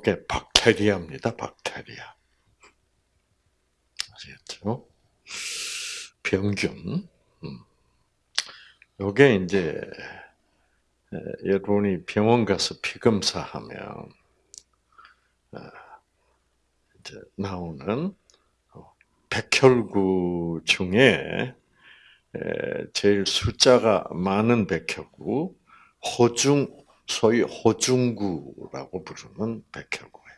요게 박테리아입니다. 박테리아. 아시겠죠? 병균. 음. 요게 이제 여러분이 병원 가서 피 검사하면 이제 나오는 어, 백혈구 중에 제일 숫자가 많은 백혈구, 호중, 소위 호중구라고 부르는 백혈구예요.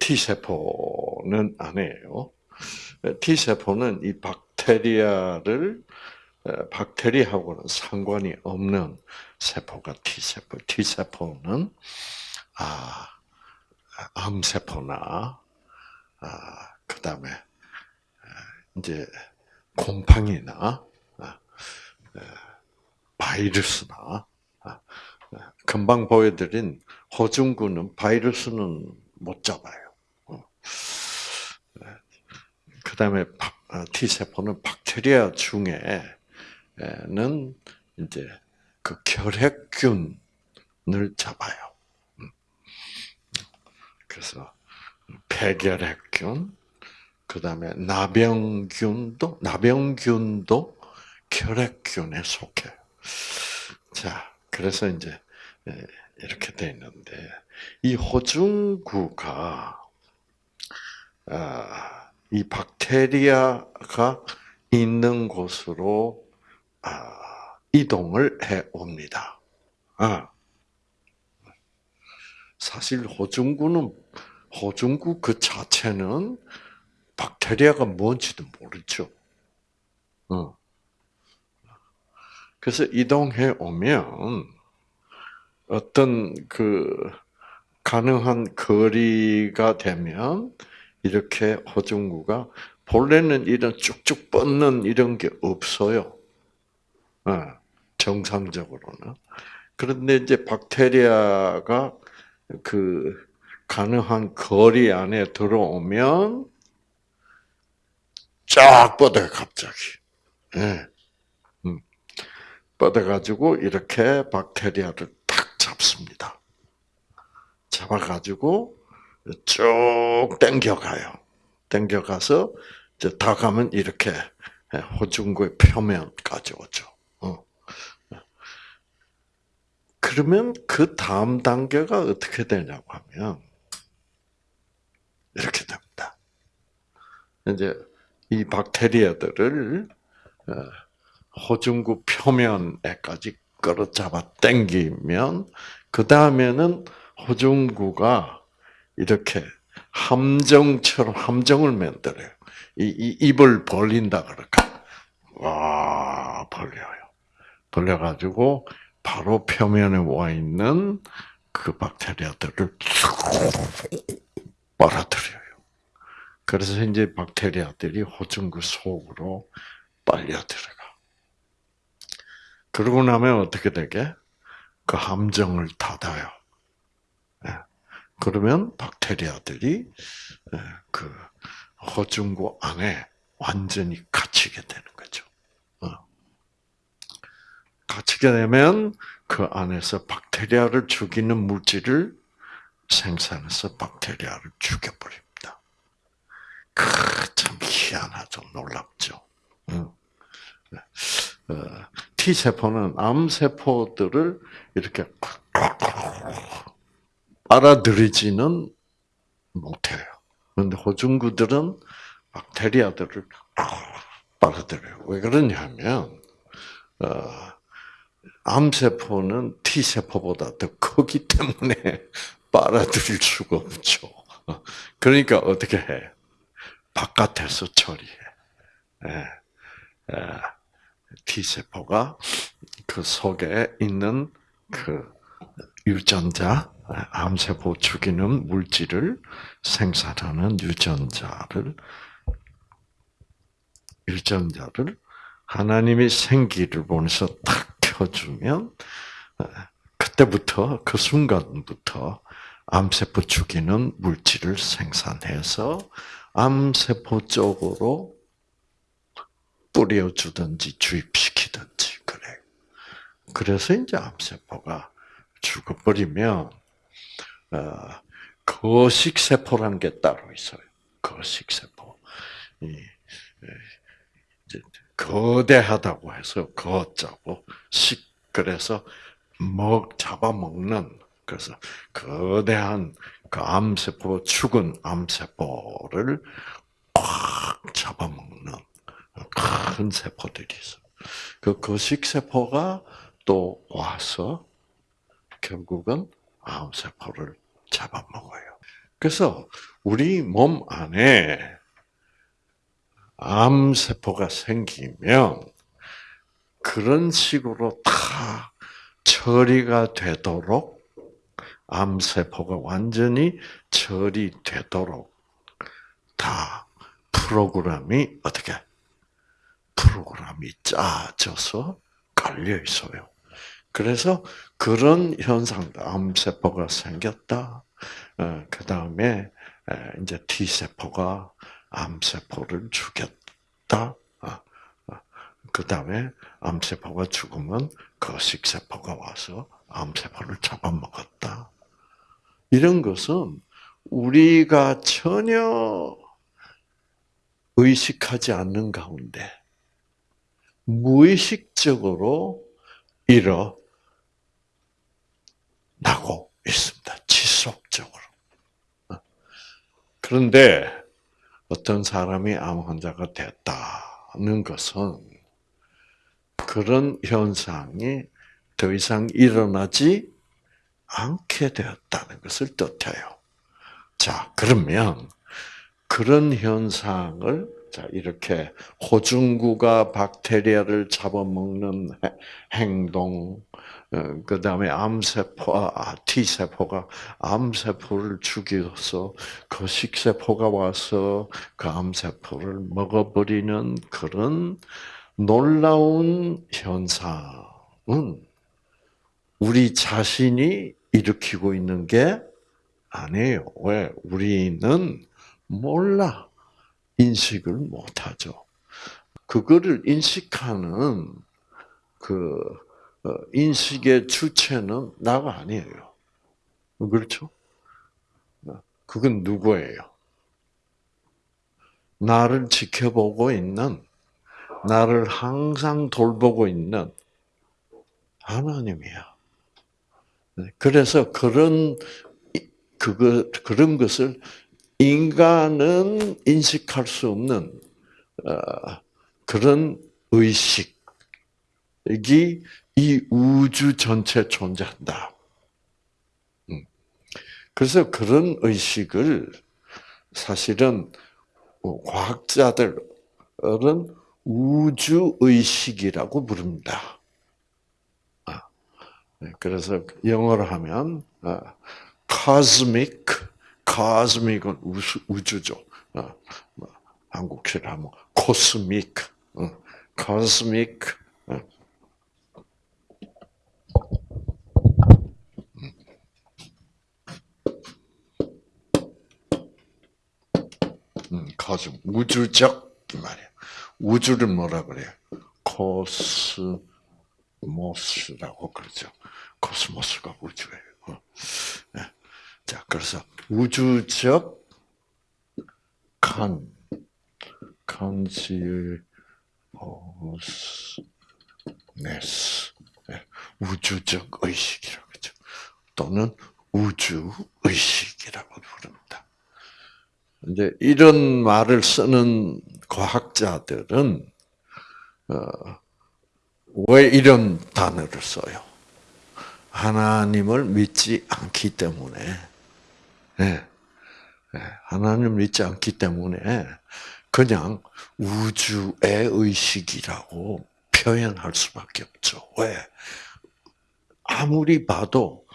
T세포는 아니에요. T세포는 이 박테리아를 박테리아하고는 상관이 없는 세포가 T세포. T세포는 아, 암세포나 아, 그다음에 이제 곰팡이나 아, 바이러스나 아, 금방 보여드린 호중구는 바이러스는 못 잡아요. 어. 그 다음에 T세포는 박테리아 중에는 이제 그 결핵균을 잡아요. 음. 그래서 폐결핵균, 그 다음에 나병균도, 나병균도 결핵균에 속해요. 자, 그래서 이제 이렇게 돼 있는데, 이 호중구가, 아, 이 박테리아가 있는 곳으로 아, 이동을 해 옵니다. 아. 사실 호중구는 호중구 그 자체는 박테리아가 뭔지도 모르죠. 어. 그래서 이동해 오면 어떤 그 가능한 거리가 되면 이렇게 호중구가 본래는 이런 쭉쭉 뻗는 이런 게 없어요. 어, 정상적으로는. 그런데 이제 박테리아가 그 가능한 거리 안에 들어오면 쫙 뻗어요, 갑자기. 예. 음. 뻗어가지고 이렇게 박테리아를 탁 잡습니다. 잡아가지고 쭉 당겨가요. 당겨가서 이제 다 가면 이렇게 호중구의 표면까지 오죠. 어. 그러면 그 다음 단계가 어떻게 되냐고 하면 이렇게 됩니다. 이제 이 박테리아들을 어, 호중구 표면에까지 끌어잡아 당기면 그 다음에는 호중구가 이렇게 함정처럼 함정을 만들어요. 이, 이 입을 벌린다 그럴까? 와 벌려요. 벌려가지고 바로 표면에 와 있는 그 박테리아들을 빨아들여요. 그래서 이제 박테리아들이 호중구 속으로 빨려 들어가. 그러고 나면 어떻게 되게? 그 함정을 닫아요. 그러면 박테리아들이 그 호중구 안에 완전히 갇히게 되는 거죠. 어. 갇히게 되면 그 안에서 박테리아를 죽이는 물질을 생산해서 박테리아를 죽여버립니다. 그참 희한하죠, 놀랍죠. 어. T 세포는 암 세포들을 이렇게 알아들이지는 못해요. 그런데 호중구들은 박테리아들을 빨아들여요. 왜 그러냐면, 어, 암세포는 T세포보다 더 크기 때문에 빨아들일 수가 없죠. 그러니까 어떻게 해? 바깥에서 처리해. 예. 예. T세포가 그 속에 있는 그 유전자, 암세포 죽이는 물질을 생산하는 유전자를 유전자를 하나님이 생기를 보내서 탁 켜주면 그때부터 그 순간부터 암세포 죽이는 물질을 생산해서 암세포 쪽으로 뿌려주든지 주입시키든지 그래. 그래서 이제 암세포가 죽어버리면 어, 거식 세포란 게 따로 있어요. 거식 세포. 이, 이제 거대하다고 해서 거자고 식 그래서 먹 잡아먹는 그래서 거대한 그 암세포 죽은 암세포를 꽉 잡아먹는 큰 세포들이 있어. 그 거식 세포가 또 와서 결국은 암 세포를 잡아먹어요. 그래서 우리 몸 안에 암 세포가 생기면 그런 식으로 다 처리가 되도록 암 세포가 완전히 처리되도록 다 프로그램이 어떻게 프로그램이 짜져서 깔려 있어요. 그래서 그런 현상, 암세포가 생겼다. 어, 그 다음에 이제 T 세포가 암세포를 죽였다. 그 다음에 암세포가 죽으면 거식세포가 와서 암세포를 잡아먹었다. 이런 것은 우리가 전혀 의식하지 않는 가운데 무의식적으로 일어나고 있습니다. 지속적으로. 그런데 어떤 사람이 암 환자가 됐다는 것은 그런 현상이 더 이상 일어나지 않게 되었다는 것을 뜻해요. 자, 그러면 그런 현상을 자 이렇게 호중구가 박테리아를 잡아먹는 행동, 어, 그 다음에 암세포, 아, T세포가 암세포를 죽여서 그 식세포가 와서 그 암세포를 먹어버리는 그런 놀라운 현상은 우리 자신이 일으키고 있는 게 아니에요. 왜? 우리는 몰라. 인식을 못하죠. 그거를 인식하는 그 어, 인식의 주체는 나가 아니에요. 그렇죠? 그건 누구예요? 나를 지켜보고 있는, 나를 항상 돌보고 있는 하나님이야. 그래서 그런 그거 그런 것을 인간은 인식할 수 없는 어, 그런 의식이 이 우주 전체 존재한다. 음. 그래서 그런 의식을 사실은 과학자들은 우주 의식이라고 부릅니다. 아, 네, 그래서 영어로 하면 아, cosmic 카스믹은 우주, 우주죠. 어, 뭐, 한국식 하면 어. 어. 음, 코스 우주적 말이야. 우주를 뭐라 그래요? 코스모스라고 그러죠. 코스모스가 우주예요. 네. 자, 그래서 우주적 칸, 칸시어스네스, 네, 우주적 의식이라고 하죠. 또는 우주 의식이라고 부릅니다. 이제 이런 말을 쓰는 과학자들은 어, 왜 이런 단어를 써요? 하나님을 믿지 않기 때문에 네. 하나님 믿지 않기 때문에 그냥 우주의 의식이라고 표현할 수밖에 없죠. 왜? 아무리 봐도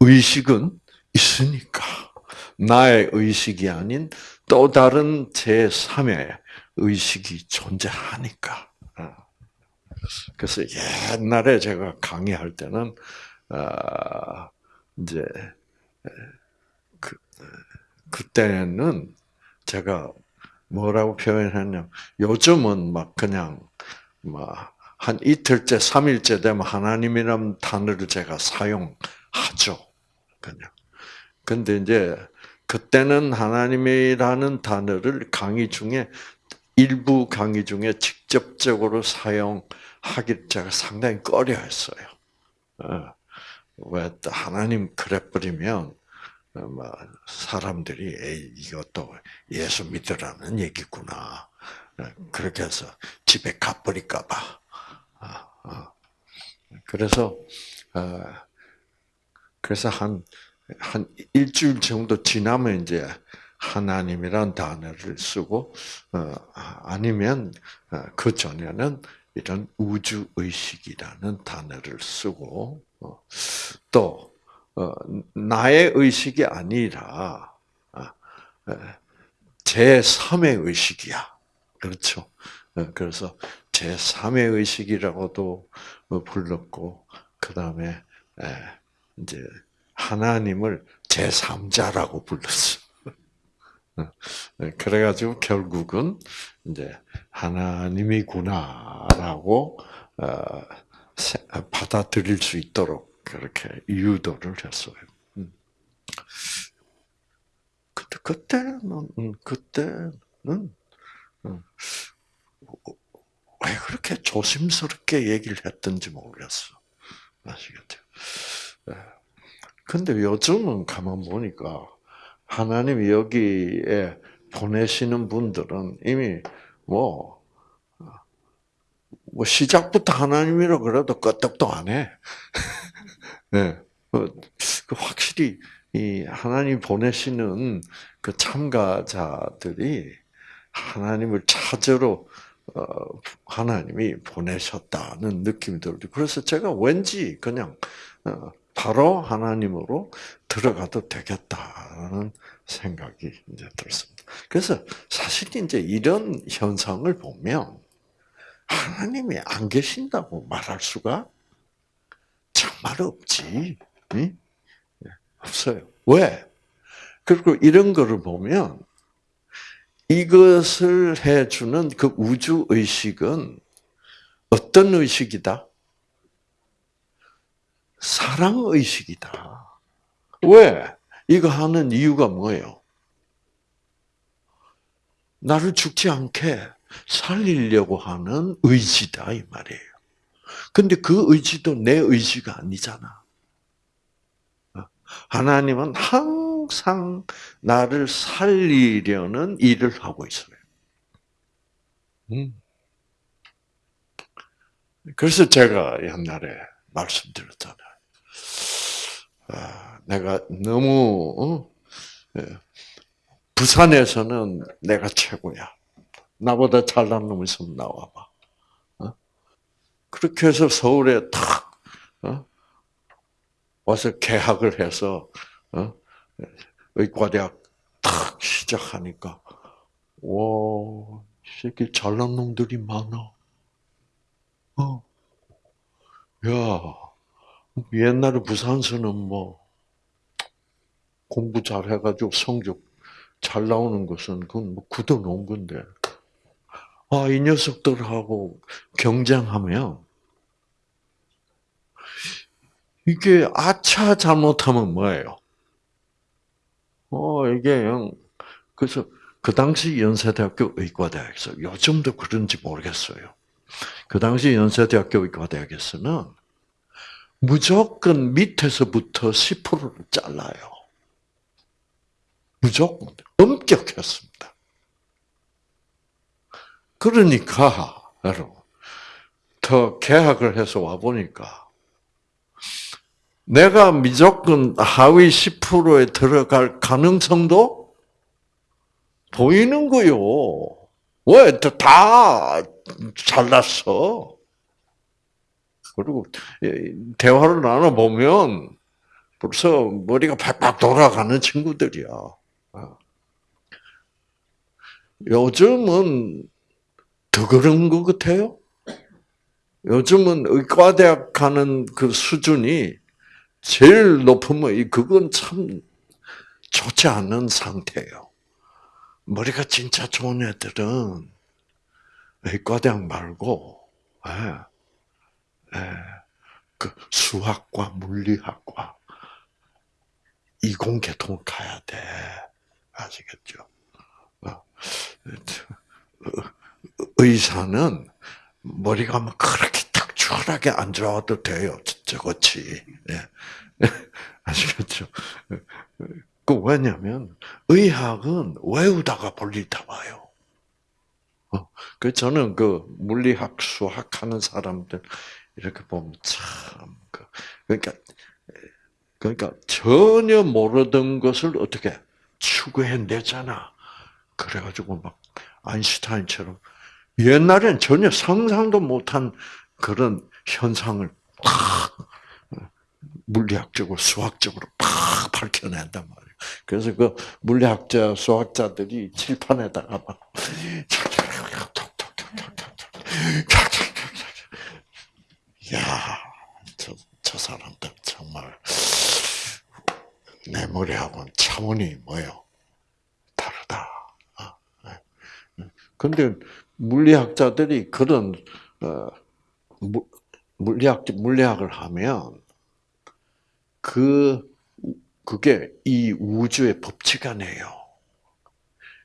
의식은 있으니까. 나의 의식이 아닌 또 다른 제3의 의식이 존재하니까. 어. 그래서 옛날에 제가 강의할 때는, 아, 이제, 그때는 제가 뭐라고 표현했냐면 요즘은 막 그냥 막 한 이틀째, 삼일째 되면 하나님이라는 단어를 제가 사용하죠. 그냥. 근데 이제 그때는 하나님이라는 단어를 강의 중에 일부 강의 중에 직접적으로 사용하기 제가 상당히 꺼려했어요. 어, 왜 하나님 그래 버리면 어, 뭐 사람들이 에이, 이것도 예수 믿으라는 얘기구나. 어, 그렇게 해서 집에 가버릴까봐. 그래서 그래서 한, 한 일주일 정도 지나면 이제 하나님이란 단어를 쓰고, 어, 아니면 어, 그 전에는 이런 우주 의식이라는 단어를 쓰고, 어, 또, 어, 나의 의식이 아니라, 아, 제3의 의식이야. 그렇죠. 어, 그래서 제3의 의식이라고도 불렀고, 그 다음에, 이제 하나님을 제3자라고 불렀어. 네, 그래가지고 결국은 이제 하나님이구나라고 어, 받아들일 수 있도록 그렇게 유도를 했어요. 음. 그때 그때는 음, 그때는 음, 왜 그렇게 조심스럽게 얘기를 했던지 모르겠어. 아시겠죠? 네. 근데 요즘은 가만 보니까 하나님이 여기에 보내시는 분들은 이미 뭐, 뭐 시작부터 하나님이라 그래도 끄떡도 안 해. 네. 그 확실히 이 하나님 보내시는 그 참가자들이 하나님을 찾으러 어, 하나님이 보내셨다는 느낌이 들고 그래서 제가 왠지 그냥 어, 바로 하나님으로 들어가도 되겠다는 생각이 이제 들었습니다. 그래서 사실 이제 이런 현상을 보면 하나님이 안 계신다고 말할 수가 정말 없지. 응? 예, 없어요. 왜? 그리고 이런 거를 보면 이것을 해주는 그 우주 의식은 어떤 의식이다? 사랑 의식이다. 왜? 이거 하는 이유가 뭐예요? 나를 죽지 않게 살리려고 하는 의지다 이 말이에요. 근데 그 의지도 내 의지가 아니잖아. 하나님은 항상 나를 살리려는 일을 하고 있어요. 음. 그래서 제가 옛날에 말씀드렸잖아요. 아, 내가 너무 어? 예. 부산에서는 내가 최고야. 나보다 잘난 놈 있으면 나와봐. 어? 그렇게 해서 서울에 탁 어? 와서 개학을 해서 의과대학 탁 시작하니까 와, 새끼 잘난 놈들이 많아. 어. 야, 옛날에 부산서는 뭐 공부 잘 해가지고 성적 잘 나오는 것은 그건 뭐 굳어 놓은 건데. 아, 이 녀석들하고 경쟁하면 이게 아차 잘못하면 뭐예요? 어, 이게 그래서 그 당시 연세대학교 의과대학에서 요즘도 그런지 모르겠어요. 그 당시 연세대학교 의과대학에서는 무조건 밑에서부터 10%를 잘라요. 무조건 엄격했습니다. 그러니까 여러분 더 계약을 해서 와 보니까 내가 무조건 하위 10%에 들어갈 가능성도 보이는 거요. 왜? 다 잘났어. 그리고 대화를 나눠보면 벌써 머리가 팍팍 돌아가는 친구들이야. 어. 요즘은 더 그런 것 같아요. 요즘은 의과대학 가는 그 수준이 제일 높으면 그건 참 좋지 않은 상태예요. 머리가 진짜 좋은 애들은 의과대학 말고 예, 예, 그 수학과 물리학과 이공계통을 가야 돼. 아시겠죠? 어, 의사는 머리가 막 그렇게 탁출하게 안 좋아도 돼요. 저같이. 예. 아시겠죠? 그 왜냐면 의학은 외우다가 볼일 다 봐요. 어, 그 저는 그 물리학, 수학 하는 사람들 이렇게 보면 참 그, 그러니까 그러니까 전혀 모르던 것을 어떻게 추구해내잖아. 그래가지고 막 아인슈타인처럼 옛날엔 전혀 상상도 못한 그런 현상을 팍 물리학적으로 수학적으로 팍 밝혀낸단 말이에요. 그래서 그 물리학자 수학자들이 칠판에다가 막 야, 저, 저 사람들 정말 내 머리하고는 차원이 뭐요? 다르다. 근데 물리학자들이 그런 어, 물리학 물리학을 하면 그 그게 이 우주의 법칙 아니에요.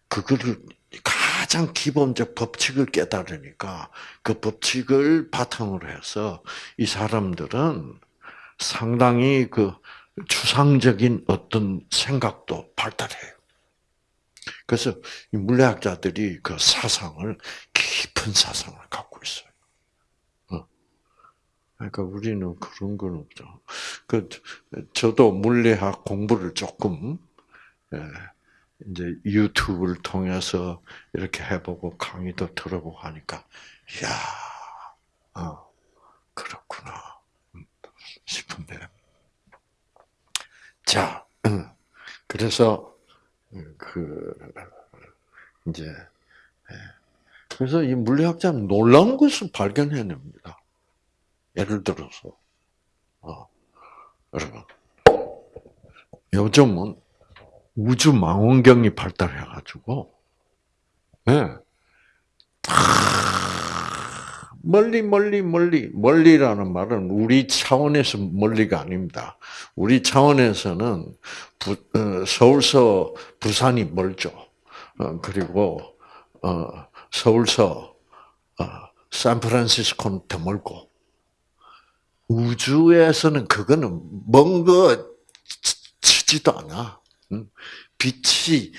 그거를 가장 기본적 법칙을 깨달으니까 그 법칙을 바탕으로 해서 이 사람들은 상당히 그 추상적인 어떤 생각도 발달해요. 그래서 물리학자들이 그 사상을 깊은 사상을 갖고. 그러니까 우리는 그런 건 없죠. 그 저도 물리학 공부를 조금 예, 이제 유튜브를 통해서 이렇게 해보고 강의도 들어보고 하니까 야, 어, 그렇구나 음, 싶은데. 자, 음, 그래서 그 이제 예. 그래서 이 물리학자는 놀라운 것을 발견해냅니다. 예를 들어서 어, 여러분 요즘은 우주 망원경이 발달해가지고 예. 멀리 멀리 멀리 멀리라는 말은 우리 차원에서 멀리가 아닙니다. 우리 차원에서는 부, 어, 서울서 부산이 멀죠. 어, 그리고 어, 서울서 어, 샌프란시스코는 더 멀고 우주에서는 그거는 먼거 치지도 않아. 빛이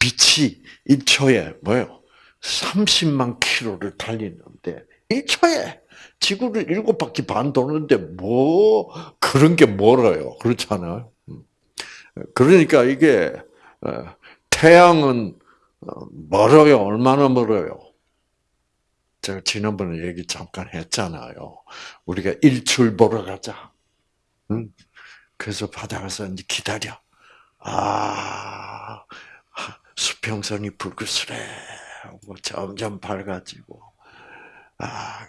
빛이 1초에 뭐요? 30만 킬로를 달리는데 1초에 지구를 일곱 바퀴 반 도는데 뭐 그런 게 멀어요. 그렇잖아요. 그러니까 이게 어, 태양은 어, 멀어요. 얼마나 멀어요? 제가 지난번에 얘기 잠깐 했잖아요. 우리가 일출 보러 가자. 그래서 바다가서 이제 기다려. 아, 수평선이 불그스레 하고 점점 밝아지고. 아,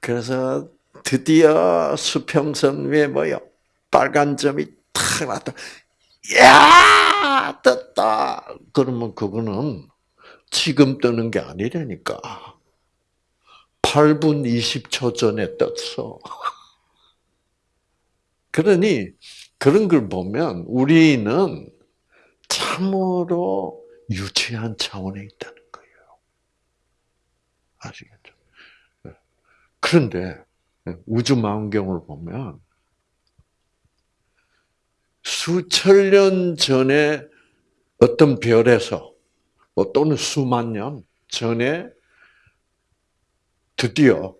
그래서 드디어 수평선 위에 뭐요? 빨간 점이 탁 나타. 야, 떴다. 그러면 그거는 지금 뜨는 게 아니라니까. 8분 20초 전에 떴어. 그러니 그런 걸 보면 우리는 참으로 유치한 차원에 있다는 거예요. 아시겠죠? 그런데 우주 망원경을 보면 수천 년 전에 어떤 별에서 뭐 또는 수만 년 전에 드디어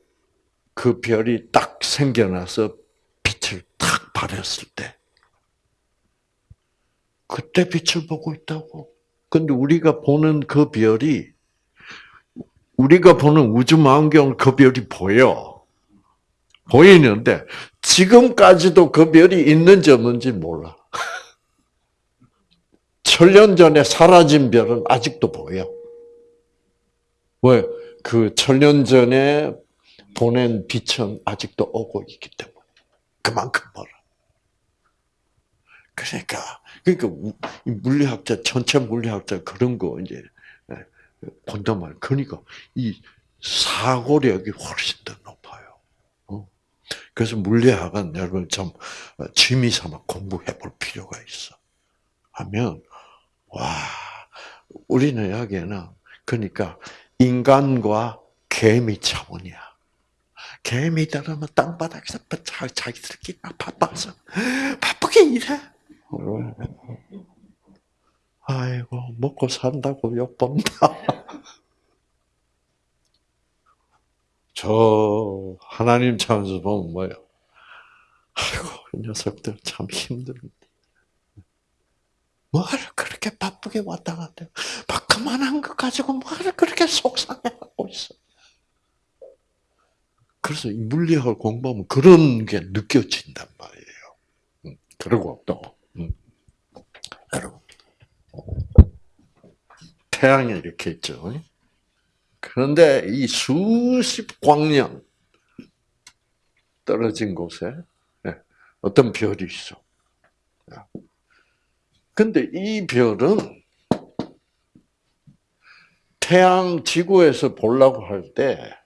그 별이 딱 생겨나서 빛을 탁 발했을 때 그때 빛을 보고 있다고. 근데 우리가 보는 그 별이 우리가 보는 우주 망원경 그 별이 보여. 보이는데 지금까지도 그 별이 있는지 없는지 몰라. 천년 전에 사라진 별은 아직도 보여. 왜? 그 천년 전에 보낸 빛은 아직도 오고 있기 때문에. 그만큼 멀어. 그러니까, 그러니까 물리학자, 전체 물리학자 그런 거 이제 본단 말이에요. 그러니까 이 사고력이 훨씬 더 높아요. 어? 그래서 물리학은 여러분 좀 취미 삼아 공부해 볼 필요가 있어. 하면 와 우리는 여기에는 그러니까 인간과 개미 차원이야. 개미들은 뭐 땅바닥에서 자기들끼리 바빠서 바쁘게 일해. 아이고 먹고 산다고 욕본다. 저 하나님 차원에서 보면 뭐예요? 아이고 이 녀석들 참 힘든데. 뭐를 그렇게 바쁘게 왔다 갔다. 그만한 것 가지고 뭐를 그렇게 속상해하고 있어. 그래서 물리학을 공부하면 그런 게 느껴진단 말이에요. 음, 그리고 또 음, 여러분 태양이 이렇게 있죠. 그런데 이 수십 광년 떨어진 곳에 예, 어떤 별이 있어. 근데 이 별은 태양 지구에서 보려고 할 때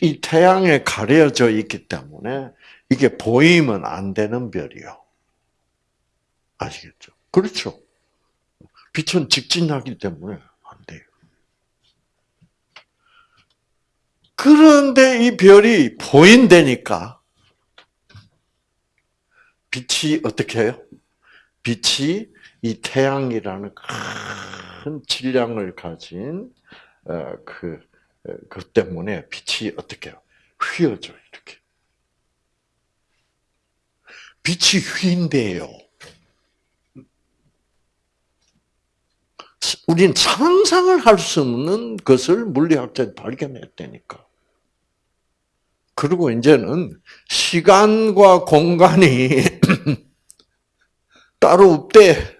이 태양에 가려져 있기 때문에 이게 보이면 안 되는 별이요. 아시겠죠? 그렇죠. 빛은 직진하기 때문에 안 돼요. 그런데 이 별이 보인다니까 빛이 어떻게 해요? 빛이 이 태양이라는 큰 질량을 가진 어, 그, 어, 그 때문에 빛이 어떻게? 휘어져 이렇게. 빛이 휘인데요. 우린 상상을 할 수 없는 것을 물리학자들이 발견했다니까. 그리고 이제는 시간과 공간이 따로 없대.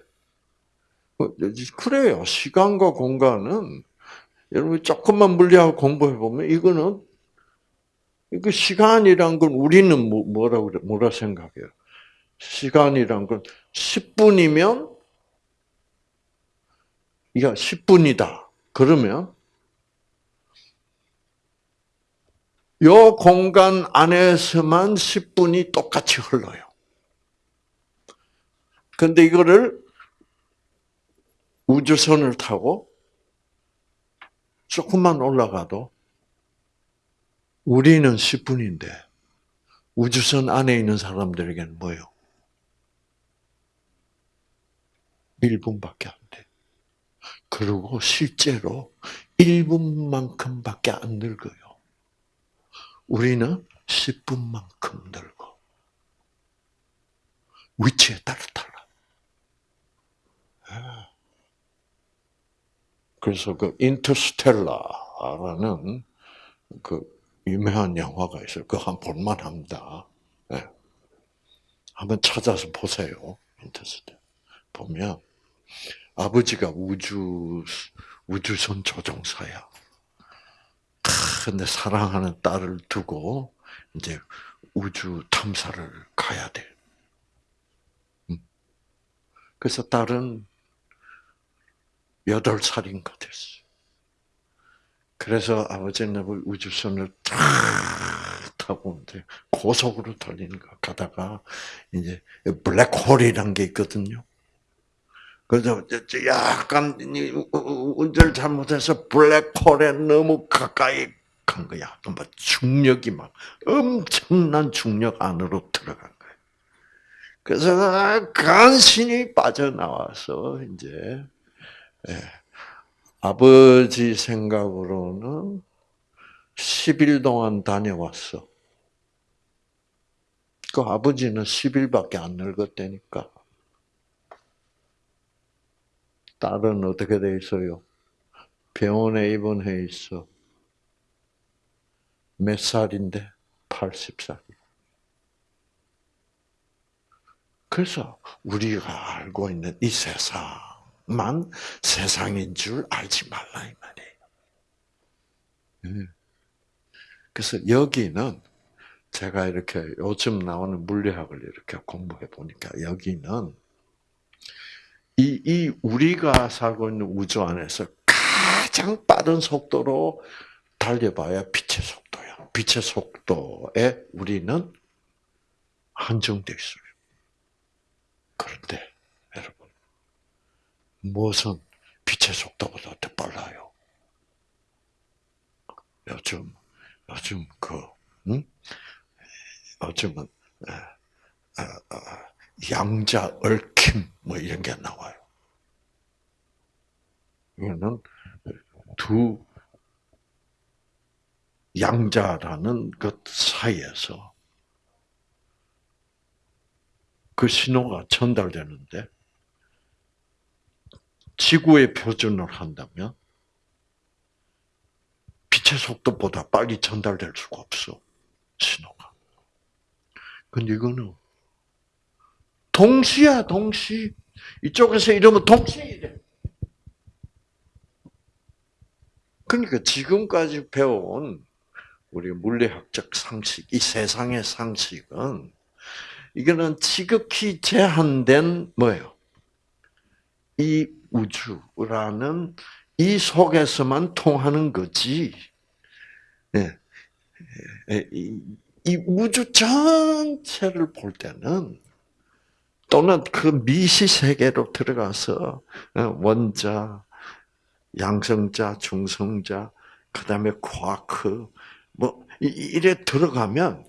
그래요. 시간과 공간은 여러분 조금만 물리학 공부해 보면 이거는 이거 시간이란 건 우리는 뭐, 뭐라 그래 뭐라 생각해요? 시간이란 건 10분이면 야 10분이다. 그러면 요 공간 안에서만 10분이 똑같이 흘러요. 근데 이거를 우주선을 타고 조금만 올라가도 우리는 10분인데 우주선 안에 있는 사람들에게는 뭐요? 1분밖에 안 돼. 그리고 실제로 1분만큼밖에 안 늙어요. 우리는 10분만큼 늙어. 위치에 따라 달라. 그래서 그 인터스텔라라는 그 유명한 영화가 있어요. 그거 한 볼만 합니다. 네. 한번 찾아서 보세요. 인터스텔 보면 아버지가 우주 우주선 조종사야. 근데 사랑하는 딸을 두고 이제 우주 탐사를 가야 돼. 음. 그래서 딸은 여덟 살인가 됐어요. 그래서 아버지는 우주선을 탁 타고 이제 고속으로 달리는 거 가다가 이제 블랙홀이란 게 있거든요. 그래서 약간 운전을 잘못해서 블랙홀에 너무 가까이 간 거야. 막 중력이 막 엄청난 중력 안으로 들어간 거야. 그래서 간신히 빠져나와서 이제 예. 아버지 생각으로는 10일 동안 다녀왔어. 그 아버지는 10일밖에 안 늙었다니까. 딸은 어떻게 돼 있어요? 병원에 입원해 있어. 몇 살인데? 80살. 그래서 우리가 알고 있는 이 세상, 만 세상인 줄 알지 말라 이 말이에요. 예. 그래서 여기는 제가 이렇게 요즘 나오는 물리학을 이렇게 공부해 보니까 여기는 이, 이 우리가 살고 있는 우주 안에서 가장 빠른 속도로 달려봐야 빛의 속도야. 빛의 속도에 우리는 한정되어 있어요. 그런데 무엇은 빛의 속도보다 더 빨라요. 요즘 요즘 그 응? 요즘은 에, 에, 에, 양자 얽힘 뭐 이런 게 나와요. 이거는 두 양자라는 것 사이에서 그 신호가 전달되는데 지구의 표준을 한다면 빛의 속도보다 빨리 전달될 수가 없어 신호가. 근데 이거는 동시야 동시 이쪽에서 이러면 동시에 이래. 그러니까 지금까지 배운 우리 물리학적 상식, 이 세상의 상식은 이거는 지극히 제한된 뭐예요? 이 우주라는 이 속에서만 통하는 거지. 예. 이, 이 우주 전체를 볼 때는 또는 그 미시 세계로 들어가서 어, 원자, 양성자, 중성자, 그 다음에 쿼크, 뭐, 이래 들어가면,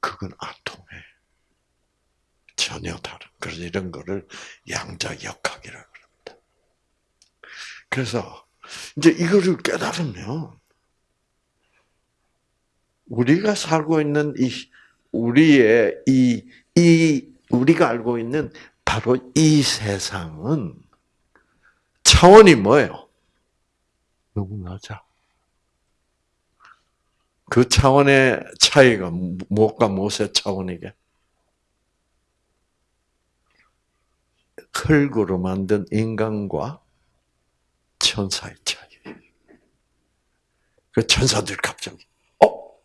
그건 안 통해. 전혀 다른. 그래서 이런 거를 양자 역학이라고 그래서, 이제 이거를 깨달으면, 우리가 살고 있는 이, 우리의 이, 이, 우리가 알고 있는 바로 이 세상은 차원이 뭐예요? 너무 낮아. 그 차원의 차이가 무엇과 무엇의 차원이게? 흙으로 만든 인간과 천사의 차이. 그 천사들 갑자기 어?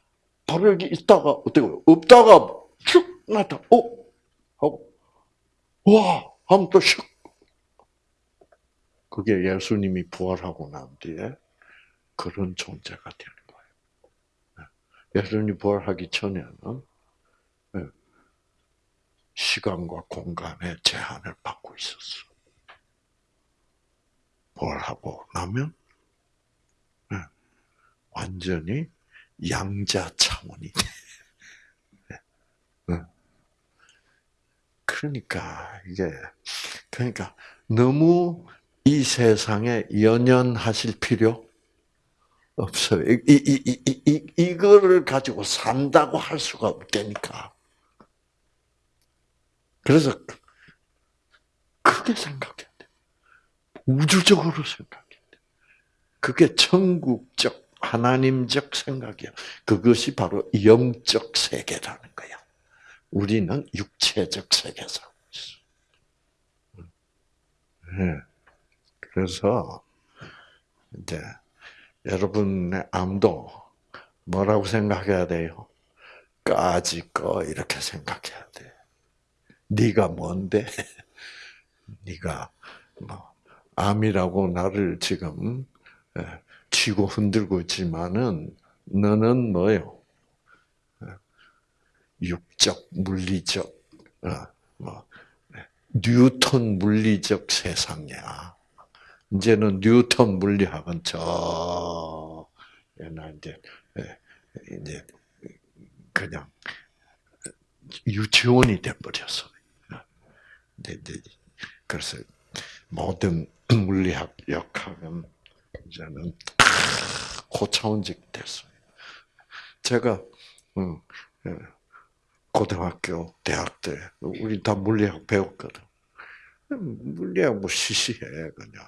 바로 여기 있다가 어떻게 없다가 슉 나타 어? 하고 와! 하면 또 슉. 그게 예수님이 부활하고 난 뒤에 그런 존재가 되는 거예요. 예수님이 부활하기 전에는 예, 시간과 공간의 제한을 받고 있었어. 부활하고 나면 예, 완전히 양자 차원이 돼. 예, 그러니까 이게 그러니까 너무 이 세상에 연연하실 필요 없어요. 이, 이, 이, 이, 이, 이거를 가지고 산다고 할 수가 없다니까. 그래서 크게 생각해야 돼. 우주적으로 생각해야 돼. 그게 천국적, 하나님적 생각이야. 그것이 바로 영적 세계라는 거야. 우리는 육체적 세계에서. 네. 그래서 이제 여러분의 암도 뭐라고 생각해야 돼요? 까지 거 이렇게 생각해야 돼. 네가 뭔데? 네가 뭐 암이라고 나를 지금 치고 흔들고 있지만은 너는 뭐요? 육적 물리적 어, 뭐 뉴턴 물리적 세상이야. 이제는 뉴턴 물리학은 저 옛날 이제 예, 이제 그냥 유치원이 돼버렸어. 그래서 모든 물리학 역학은 이제는 고차원적 됐어요. 제가 예, 고등학교, 대학 때 우리 다 물리학 배웠거든. 물리학 뭐 시시해 그냥.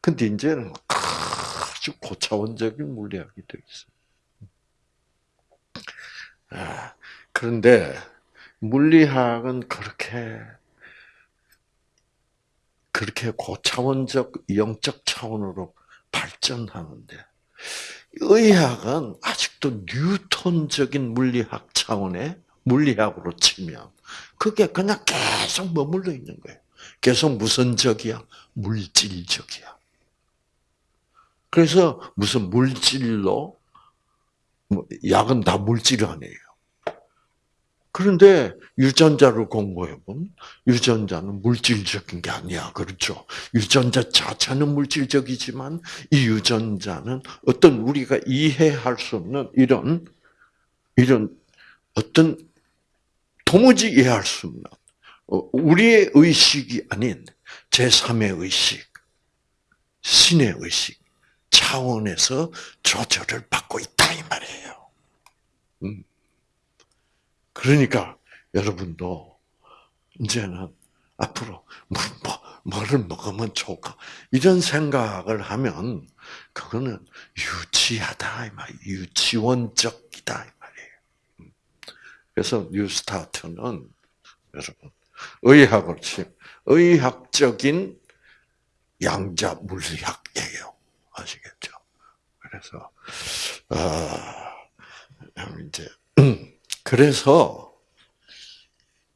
근데 이제는 아주 고차원적인 물리학이 되어 있어요. 아, 그런데 물리학은 그렇게 그렇게 고차원적 영적 차원으로 발전하는데 의학은 아직도 뉴턴적인 물리학 차원의 물리학으로 치면 그게 그냥 계속 머물러 있는 거예요. 계속 무슨 적이야? 물질적이야. 그래서 무슨 물질로 뭐 약은 다 물질 아니에요. 그런데 유전자를 공부해보면 유전자는 물질적인 게 아니야. 그렇죠? 유전자 자체는 물질적이지만 이 유전자는 어떤 우리가 이해할 수 없는 이런 이런 어떤 도무지 이해할 수 없는 어, 우리의 의식이 아닌 제3의 의식, 신의 의식 차원에서 조절을 받고 있다 이 말이에요. 음. 그러니까 여러분도 이제는 앞으로 뭐, 뭐, 뭐 를 먹으면 좋을까 이런 생각을 하면 그거는 유치하다 이 말, 유치원적이다 이 말이에요. 음. 그래서 뉴스타트는 여러분 의학을 의학적인 양자 물리학이에요. 아시겠죠? 그래서 아 이제 그래서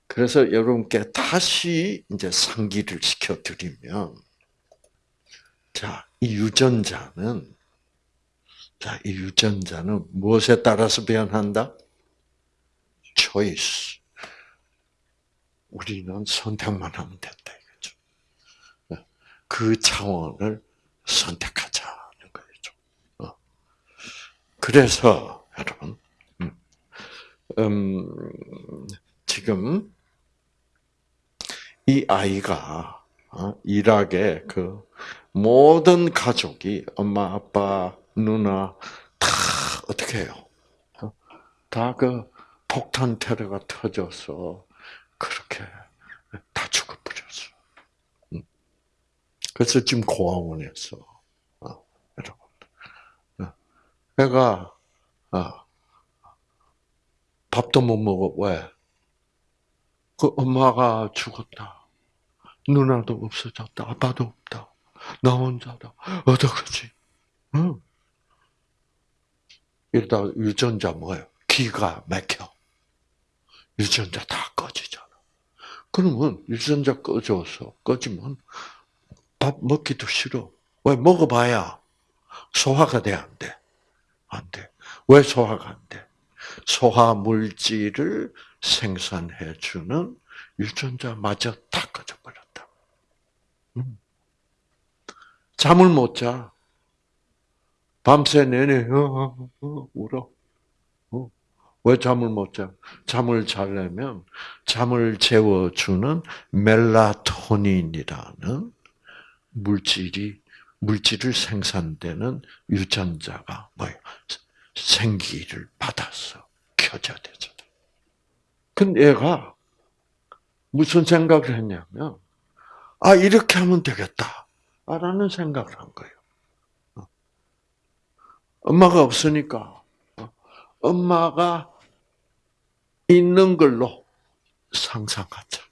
그래서 여러분께 다시 이제 상기를 시켜드리면 자, 이 유전자는 자, 이 유전자는 무엇에 따라서 변한다? choice. 우리는 선택만 하면 된다 이거죠. 그 차원을 선택하자는 거죠. 어. 그래서 여러분, 음, 음, 지금 이 아이가 어, 일하게 그 모든 가족이 엄마, 아빠, 누나 다 어떻게 해요? 어? 다그 폭탄 테러가 터져서 그렇게 다 죽어버렸어. 음. 그래서 지금 고아원에서 어, 여러분, 애가 밥도 못 먹어 왜? 그 엄마가 죽었다. 누나도 없어졌다. 아빠도 없다. 나 혼자다. 어떡하지? 응. 이러다 유전자 뭐예요? 기가 막혀. 유전자 다 꺼지잖아. 그러면 유전자 꺼져서 꺼지면 밥 먹기도 싫어. 왜 먹어봐야 소화가 돼 안 돼? 안 돼. 왜 소화가 안 돼? 소화 물질을 생산해 주는 유전자마저 다 꺼져 버렸다. 음. 잠을 못 자. 밤새 내내 어, 어, 어, 울어. 어. 왜 잠을 못 자? 잠을 자려면 잠을 재워주는 멜라토닌이라는 물질이 물질을 생산되는 유전자가 뭐예요? 생기를 받아서 켜져야 되잖아. 근데 얘가 무슨 생각을 했냐면, 아, 이렇게 하면 되겠다. 라는 생각을 한 거예요. 어. 엄마가 없으니까, 어. 엄마가 있는 걸로 상상하자.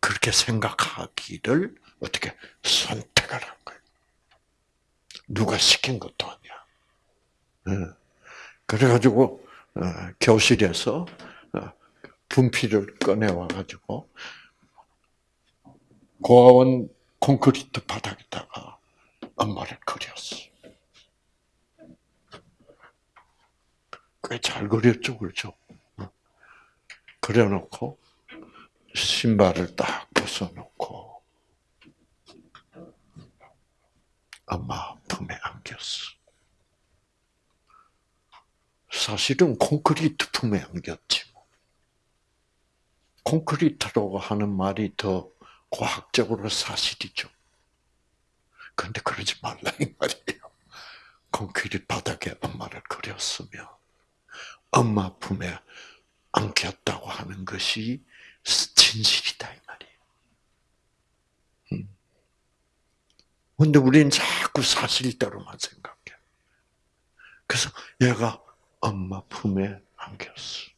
그렇게 생각하기를 어떻게 선택을 한 거예요. 누가 시킨 것도 아니야. 예. 그래가지고 어, 교실에서 분필을 꺼내와 가지고 고아원 콘크리트 바닥에다가 엄마를 그렸어. 꽤 잘 그렸죠, 그렇죠? 그려놓고 신발을 딱 벗어놓고 엄마 품에 안겼어. 사실은 콘크리트 품에 안겼지. 뭐. 콘크리트라고 하는 말이 더 과학적으로 사실이죠. 근데 그러지 말라 이 말이에요. 콘크리트 바닥에 엄마를 그렸으면 엄마 품에 안겼다고 하는 것이 진실이다 이 말이에요. 음. 근데 우리는 자꾸 사실대로만 생각해. 그래서 얘가 엄마 품에 안겼어.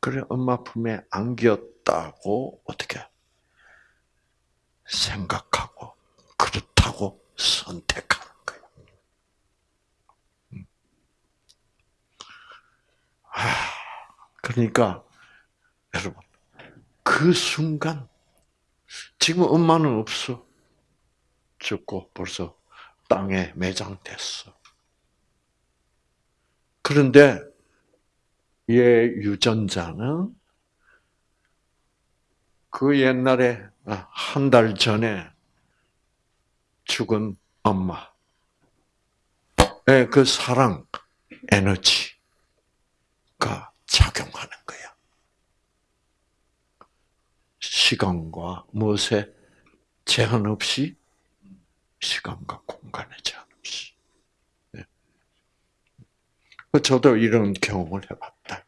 그래, 엄마 품에 안겼다고 어떻게 생각하고 그렇다고 선택하는. 음. 아, 그러니까 여러분 그 순간 지금 엄마는 없어 죽고 벌써 땅에 매장됐어. 그런데 유전자는 그 옛날에 아, 한달 전에 죽은 엄마의 그 사랑 에너지가 작용하는 거야. 시간과 무엇에 제한 없이 시간과 공간에 제한 없이. 네. 저도 이런 경험을 해봤다.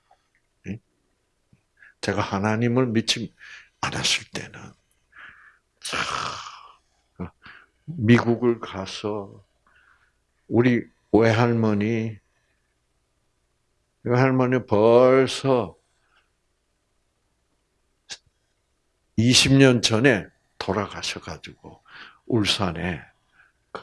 제가 하나님을 믿지 않았을 때는 미국을 가서 우리 외할머니 외할머니 벌써 20년 전에 돌아가셔가지고 울산에 그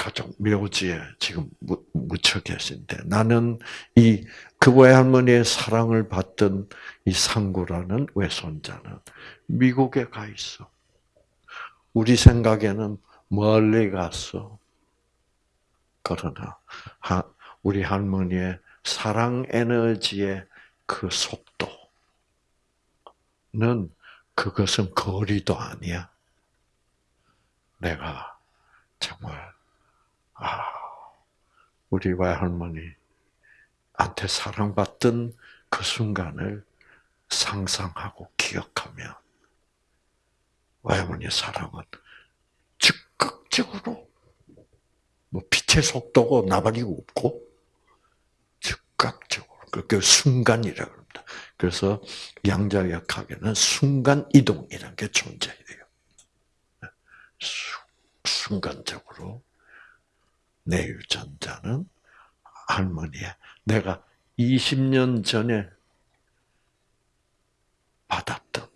가족 묘지에 지금 묻혀 계신데 나는 이 그 외할머니의 사랑을 받던 이 상구라는 외손자는 미국에 가 있어. 우리 생각에는 멀리 갔어. 그러나 우리 할머니의 사랑 에너지의 그 속도는 그것은 거리도 아니야. 내가 정말 아 우리 외할머니한테 사랑받던 그 순간을 상상하고 기억하면 외할머니의 사랑은 즉각적으로 뭐 빛의 속도고 나발이 없고 즉각적으로 그 순간이라고 합니다. 그래서 양자역학에는 순간 이동이라는 게 존재해요. 순간적으로 내 유전자는 할머니의 내가 20년 전에 받았던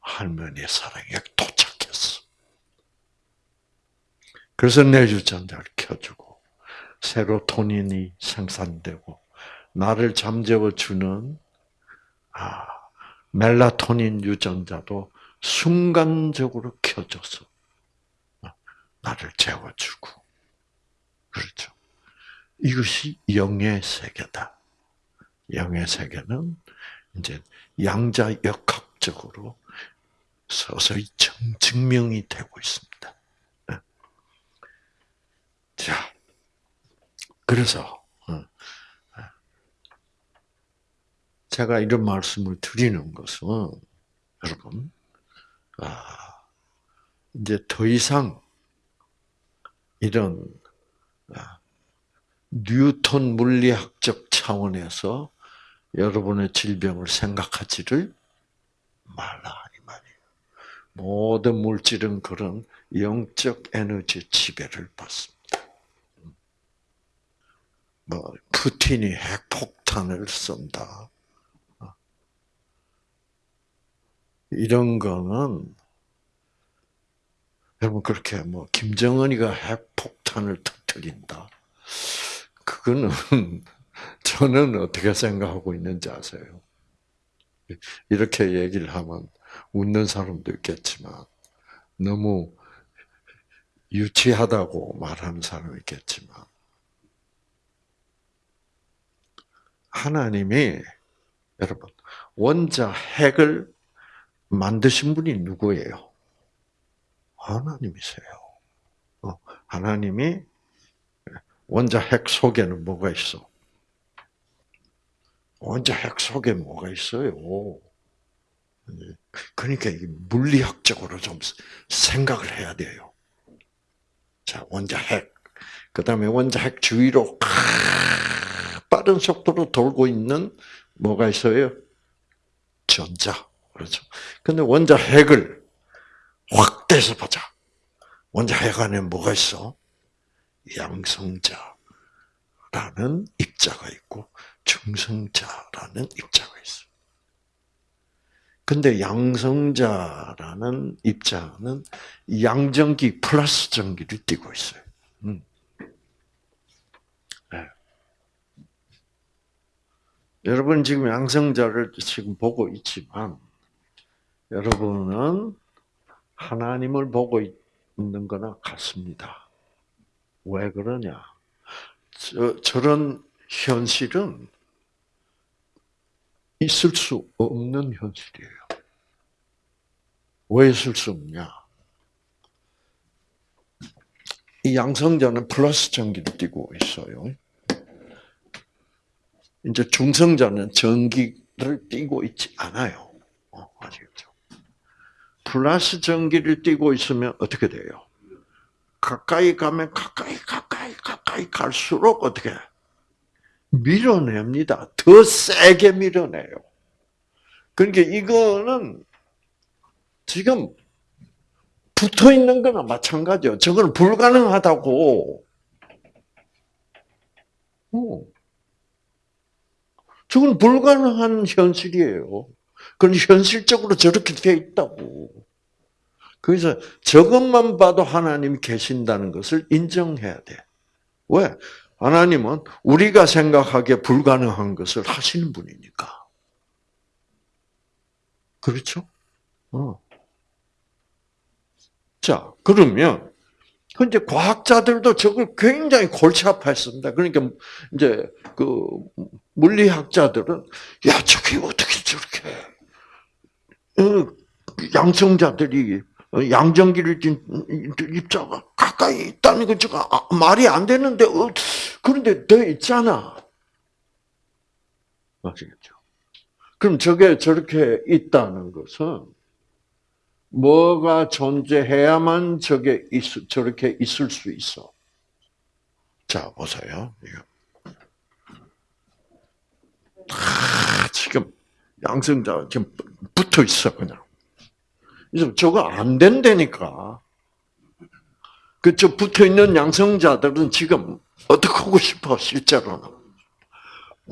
할머니의 사랑에 도착했어. 그래서 내 유전자를 켜주고 세로토닌이 생산되고 나를 잠재워 주는 아, 멜라토닌 유전자도 순간적으로 켜져서 나를 재워주고 그렇죠. 이것이 영의 세계다. 영의 세계는 이제 양자 역학적으로 서서히 증명이 되고 있습니다. 네. 자, 그래서 어, 어, 제가 이런 말씀을 드리는 것은 여러분, 아, 이제 더 이상 이런 아, 뉴턴 물리학적 차원에서 여러분의 질병을 생각하지를 말라 이 말이에요. 모든 물질은 그런 영적 에너지 지배를 받습니다. 뭐 푸틴이 핵폭탄을 쏜다. 이런 거는 여러분 그렇게 뭐 김정은이가 핵폭탄을 터뜨린다. 그거는 저는 어떻게 생각하고 있는지 아세요? 이렇게 얘기를 하면 웃는 사람도 있겠지만 너무 유치하다고 말하는 사람이 있겠지만 하나님이 여러분 원자 핵을 만드신 분이 누구예요? 하나님이세요. 어, 하나님이 원자 핵 속에는 뭐가 있어? 원자 핵 속에 뭐가 있어요? 그러니까 물리학적으로 좀 생각을 해야 돼요. 자, 원자 핵. 그 다음에 원자 핵 주위로 빠른 속도로 돌고 있는 뭐가 있어요? 전자. 그렇죠. 근데 원자 핵을 확대해서 보자. 원자 핵 안에 뭐가 있어? 양성자라는 입자가 있고 중성자라는 입자가 있어. 근데 양성자라는 입자는 양전기 플러스 전기를 띠고 있어요. 음. 네. 여러분 지금 양성자를 지금 보고 있지만 여러분은 하나님을 보고 있는 거나 같습니다. 왜 그러냐? 저, 저런 현실은 있을 수 없는 현실이에요. 왜 있을 수 없냐? 이 양성자는 플러스 전기를 띠고 있어요. 이제 중성자는 전기를 띠고 있지 않아요. 어, 아시겠죠? 플러스 전기를 띠고 있으면 어떻게 돼요? 가까이 가면 가까이 가까이 가까이 갈수록 어떻게 밀어냅니다. 더 세게 밀어내요. 그러니까 이거는 지금 붙어 있는 거나 마찬가지요. 저건 불가능하다고. 어. 저건 불가능한 현실이에요. 그건 현실적으로 저렇게 되어 있다고. 그래서 저것만 봐도 하나님이 계신다는 것을 인정해야 돼. 왜? 하나님은 우리가 생각하기에 불가능한 것을 하시는 분이니까. 그렇죠? 어. 자, 그러면, 근데 과학자들도 저걸 굉장히 골치 아파했습니다. 그러니까, 이제, 그, 물리학자들은, 야, 저게 어떻게 저렇게, 어, 양성자들이, 어, 양전기를 띤 입자가 가까이 있다는 건 저거 아, 말이 안 되는데, 어, 그런데 돼 있잖아. 아시겠죠? 그럼 저게 저렇게 있다는 것은, 뭐가 존재해야만 저게 있, 저렇게 있을 수 있어. 자, 보세요. 아, 지금 양성자 지금 붙어 있어 그냥. 그래서 저거 안 된다니까. 그저 붙어 있는 양성자들은 지금 어떻게 하고 싶어 실제로는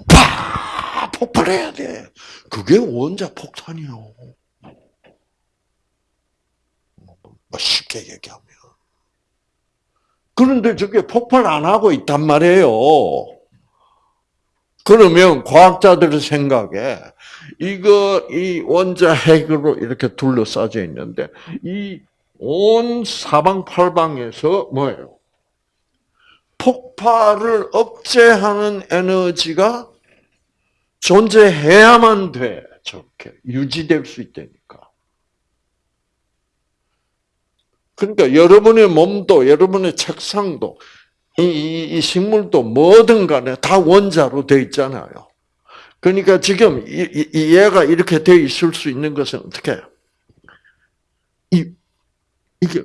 파 폭발해야 돼. 그게 원자 폭탄이요. 뭐 쉽게 얘기하면. 그런데 저게 폭발 안 하고 있단 말이에요. 그러면 과학자들의 생각에 이거 이 원자 핵으로 이렇게 둘러싸져 있는데 이 온 사방팔방에서 뭐예요? 폭발을 억제하는 에너지가 존재해야만 돼. 저렇게 유지될 수 있다니까. 그러니까 여러분의 몸도 여러분의 책상도 이, 이, 이 식물도 뭐든 간에 다 원자로 돼 있잖아요. 그러니까 지금 이, 이, 얘가 이렇게 돼 있을 수 있는 것은 어떻게? 이 이게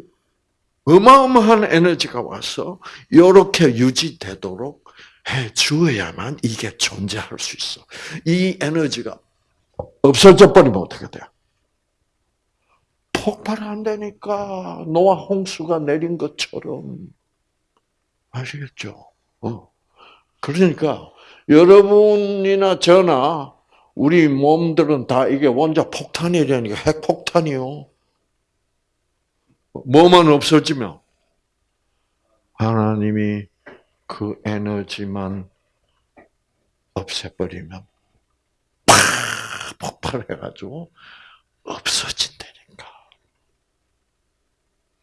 어마어마한 에너지가 와서 이렇게 유지되도록 해 주어야만 이게 존재할 수 있어. 이 에너지가 없어져 버리면 어떻게 돼요? 폭발한다니까 노아 홍수가 내린 것처럼 아시겠죠? 어. 그러니까 여러분이나 저나 우리 몸들은 다 이게 원자 폭탄이라니까 핵폭탄이요. 뭐만 없어지면 하나님이 그 에너지만 없애버리면 팍 폭발해가지고 없어진다니까.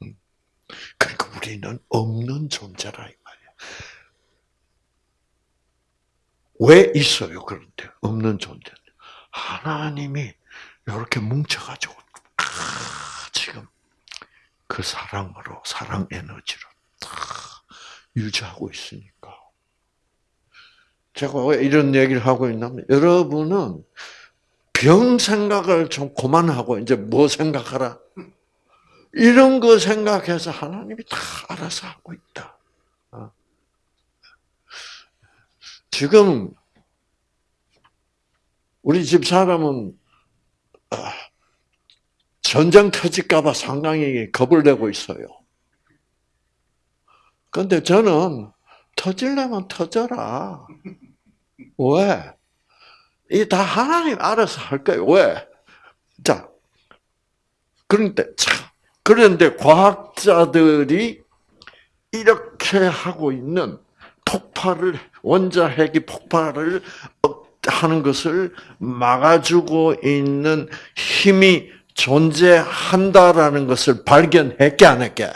음. 그러니까 우리는 없는 존재라 이 말이야. 왜 있어요? 그런데 없는 존재. 하나님이 이렇게 뭉쳐가지고 지금 그 사랑으로, 사랑 에너지로 다 유지하고 있으니까. 제가 왜 이런 얘기를 하고 있냐면, 여러분은 병 생각을 좀 그만하고, 이제 뭐 생각하라? 이런 거 생각해서 하나님이 다 알아서 하고 있다. 어. 지금, 우리 집 사람은, 아, 전쟁 터질까봐 상당히 겁을 내고 있어요. 근데 저는 터질려면 터져라. 왜? 이 다 하나님 알아서 할 거예요. 왜? 자, 그런데 참 그런데 과학자들이 이렇게 하고 있는 폭발을 원자 핵이 폭발을 하는 것을 막아주고 있는 힘이 존재한다라는 것을 발견했게 안 했게?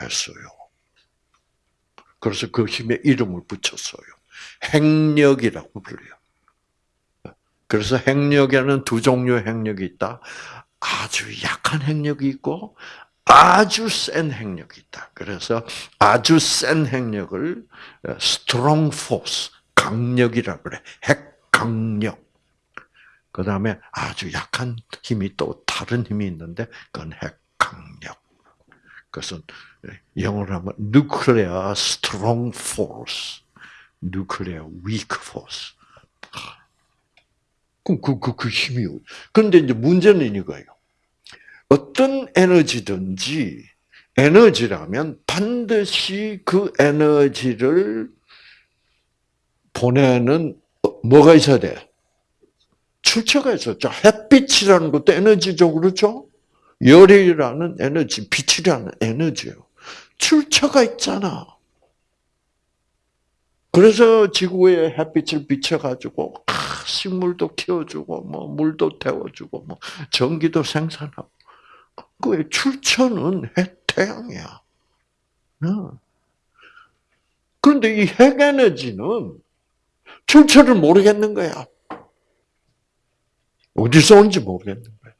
했어요. 그래서 그 힘에 이름을 붙였어요. 핵력이라고 불려요. 그래서 핵력에는 두 종류의 핵력이 있다. 아주 약한 핵력이 있고 아주 센 핵력이 있다. 그래서 아주 센 핵력을 strong force, 강력이라 그래. 핵강력. 그 다음에 아주 약한 힘이 또 다른 힘이 있는데 그건 핵강력. 그것은 영어로 하면 nuclear strong force, nuclear weak force. 그럼 그, 그, 그 힘이. 그런데 이제 문제는 이거예요. 어떤 에너지든지 에너지라면 반드시 그 에너지를 보내는 뭐가 있어야 돼? 출처가 있었죠. 햇빛이라는 것도 에너지죠, 그렇죠? 열이라는 에너지, 빛이라는 에너지요. 출처가 있잖아. 그래서 지구에 햇빛을 비춰가지고 아, 식물도 키워주고 뭐 물도 태워주고 뭐 전기도 생산하고 그의 출처는 해, 태양이야. 어. 그런데 이 핵에너지는 출처를 모르겠는 거야. 어디서 온지 모르겠는 거야.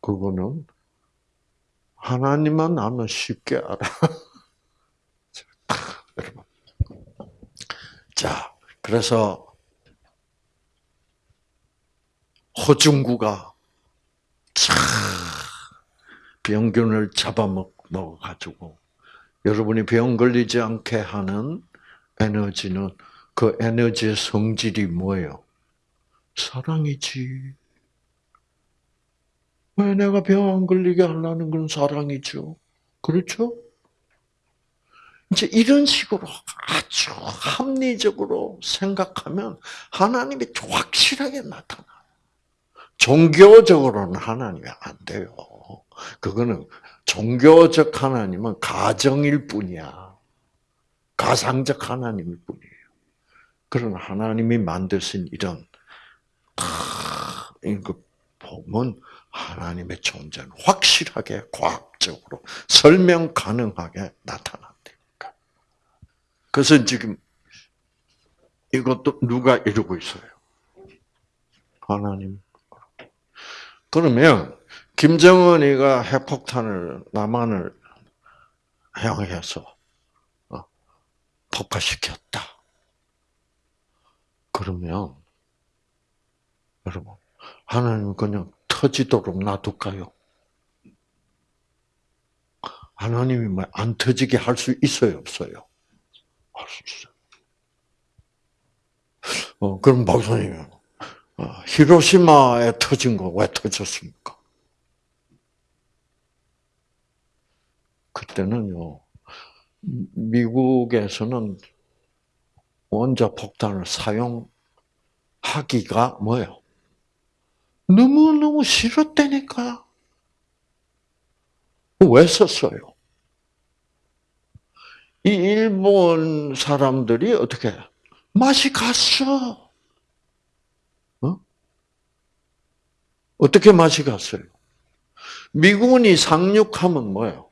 그거는 하나님만 아면 쉽게 알아. 자, 그래서 호중구가 차 병균을 잡아먹어 가지고 여러분이 병 걸리지 않게 하는 에너지는 그 에너지의 성질이 뭐예요? 사랑이지. 왜 내가 병 안 걸리게 하려는 건 사랑이죠. 그렇죠? 이제 이런 식으로 아주 합리적으로 생각하면 하나님이 확실하게 나타나. 종교적으로는 하나님이 안 돼요. 그거는 종교적 하나님은 가정일 뿐이야. 가상적 하나님일 뿐이에요. 그런 하나님이 만드신 이런 이거 보면 하나님의 존재는 확실하게 과학적으로 설명 가능하게 나타난다니까. 그래서 지금 이것도 누가 이루고 있어요? 하나님. 그러면 김정은이가 핵폭탄을 남한을 향해서 어, 폭파시켰다. 그러면 여러분 하나님 그냥 터지도록 놔둘까요? 하나님이 뭐안 터지게 할 수 있어요, 없어요? 할 수 있어요. 어, 그럼 박사님, 어, 히로시마에 터진 거 왜 터졌습니까? 그때는요, 미국에서는 원자 폭탄을 사용하기가 뭐예요? 너무너무 싫었다니까. 왜 썼어요? 이 일본 사람들이 어떻게 맛이 갔어. 어? 어떻게 맛이 갔어요? 미군이 상륙하면 뭐예요?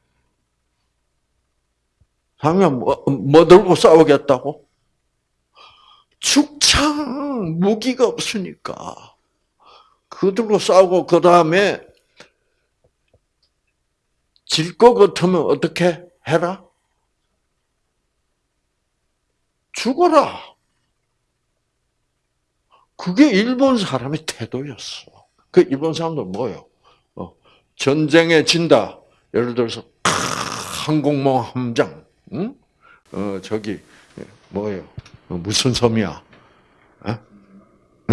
상륙 뭐, 뭐 들고 싸우겠다고? 축창 무기가 없으니까 그 들고 싸우고 그 다음에 질 것 같으면 어떻게 해라? 죽어라. 그게 일본 사람의 태도였어. 그 일본 사람들 뭐요? 어, 전쟁에 진다. 예를 들어서 항공모 함장, 응? 어 저기 뭐예요? 어, 무슨 섬이야? 에?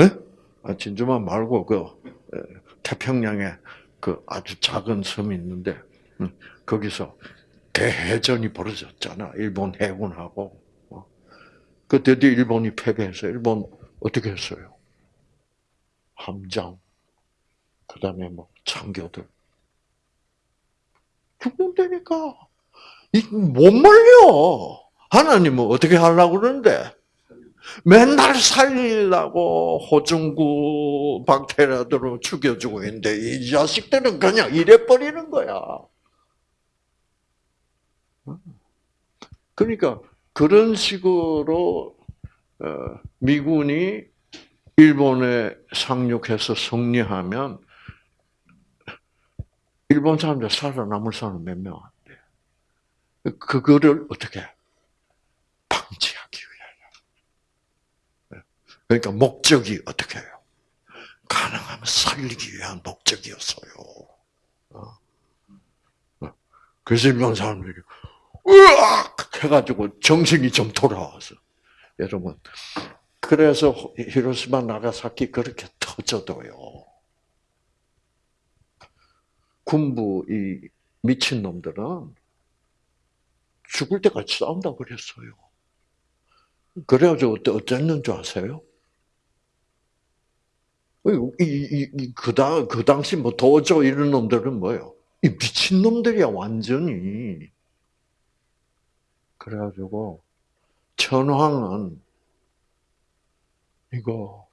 에? 아, 진주만 말고 그 태평양에 그 아주 작은 섬이 있는데 거기서 대해전이 벌어졌잖아. 일본 해군하고. 그때도 일본이 패배해서 일본 어떻게 했어요? 함장, 그 다음에 뭐 장교들 죽는다니까. 못 말려. 하나님은 어떻게 하려고 그러는데? 맨날 살리려고 호중구 박테리아들로 죽여주고 있는데 이 자식들은 그냥 이래버리는 거야. 그러니까 그런 식으로 어, 미군이 일본에 상륙해서 승리하면 일본 사람들 살아남을 사람 몇 명 안 돼. 그거를 어떻게 방지하기 위하여. 그러니까 목적이 어떻게 해요? 가능하면 살리기 위한 목적이었어요. 어. 어. 그래서 일본 사람들이 으악 해가지고 정신이 좀 돌아와서 여러분 그래서 히로시마 나가사키 그렇게 터져도요. 군부 이 미친 놈들은 죽을 때까지 싸운다 그랬어요. 그래가지고 어땠는 줄 아세요? 이, 이, 이, 그, 당, 그 당시 뭐 도저 이런 놈들은 뭐예요? 이 미친 놈들이야, 완전히. 그래가지고, 천황은 이거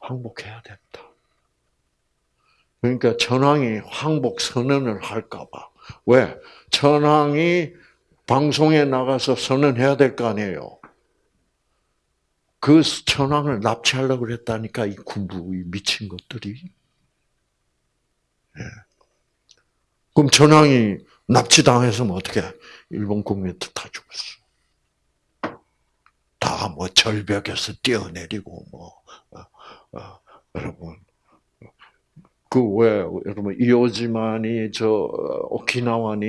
항복해야 된다. 그러니까 천황이 항복 선언을 할까봐. 왜? 천황이 방송에 나가서 선언해야 될 거 아니에요. 그 천황을 납치하려고 그랬다니까, 이 군부, 이 미친 것들이. 예. 그럼 천황이 납치당했으면 어떻게? 일본 국민들 다 죽었어. 다 뭐 절벽에서 뛰어내리고, 뭐, 어, 어, 여러분. 그 왜, 여러분, 이오지만이, 저, 오키나와니,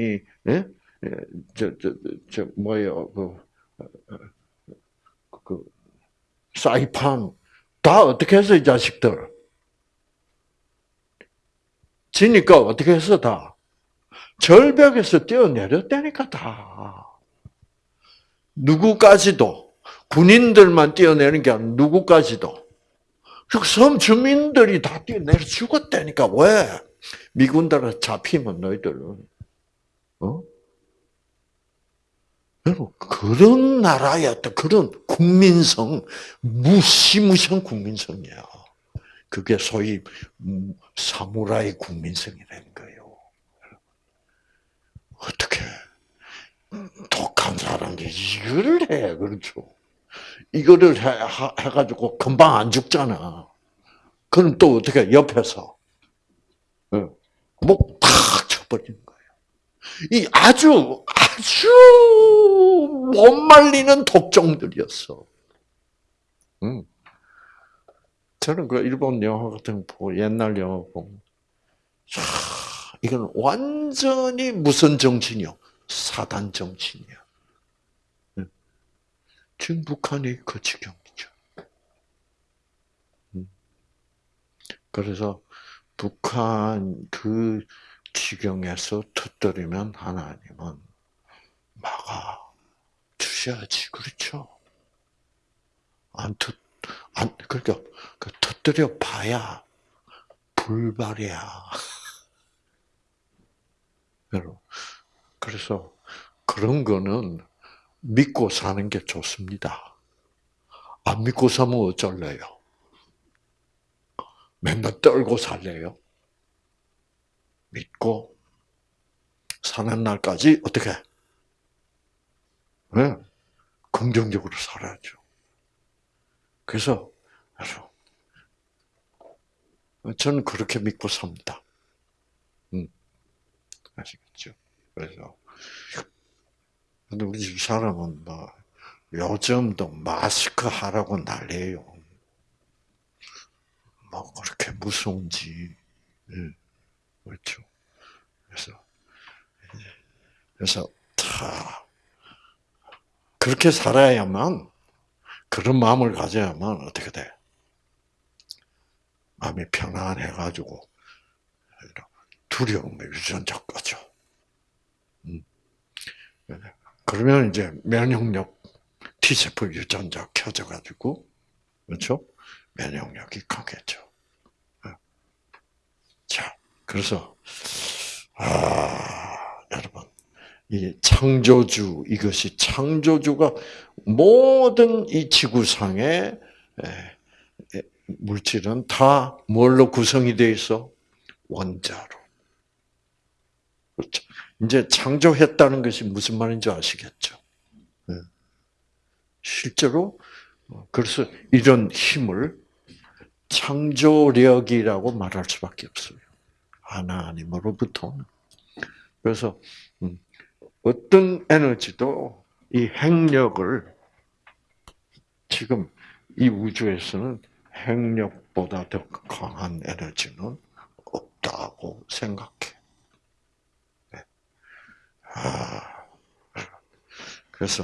예? 예, 저, 저, 저, 뭐예요, 그, 그, 사이판 다 어떻게 해서 이 자식들? 지니까 어떻게 해서 다? 절벽에서 뛰어내렸다니까 다. 누구까지도 군인들만 뛰어내는 게 아니라 누구까지도 섬 주민들이 다 뛰어내려 죽었다니까 왜 미군들한테 잡히면 너희들은 어? 여러분, 그런 나라였다. 그런 국민성, 무시무시한 국민성이야. 그게 소위 사무라이 국민성이라는 거예요. 어떻게 독한 사람들이 이걸 해, 그렇죠? 이거를 해, 해 가지고 금방 안 죽잖아. 그럼 또 어떻게 옆에서 목탁 쳐버리는 거야. 이 아주 아주 못 말리는 독종들이었어. 음. 저는 그 일본 영화 같은 거 옛날 영화 보면 자, 이건 완전히 무슨 정신이요? 사단 정신이야. 음. 지금 북한이 그 지경이죠. 음. 그래서 북한 그 지경에서 터뜨리면 하나님은 막아 주셔야지 그렇죠. 안 터, 안 그러니까 그 터뜨려 봐야 불발이야. 그래서 그런 거는 믿고 사는 게 좋습니다. 안 믿고 사면 어쩔래요? 맨날 떨고 살래요? 믿고 사는 날까지 어떻게? 네, 긍정적으로 살아야죠. 그래서 저는 그렇게 믿고 삽니다. 음, 아시겠죠? 그래서 근데 우리 집 사람은 뭐 요즘도 마스크 하라고 난리예요. 뭐 그렇게 무서운지. 네. 그렇죠. 그래서 그래서 다 그렇게 살아야만 그런 마음을 가져야만 어떻게 돼? 마음이 편안해가지고 두려움의 유전자 꺼져. 음. 그러면 이제 면역력 T세포 유전자 켜져가지고 그렇죠? 면역력이 강해져. 자, 그래서 아 여러분 이 창조주 이것이 창조주가 모든 이 지구상의 물질은 다 뭘로 구성이 되어 있어? 원자로. 그렇죠. 이제 창조했다는 것이 무슨 말인지 아시겠죠? 실제로 그래서 이런 힘을 창조력이라고 말할 수밖에 없어요. 하나님으로부터는. 그래서 음, 어떤 에너지도 이 핵력을 지금 이 우주에서는 핵력보다 더 강한 에너지는 없다고 생각해. 네. 아, 그래서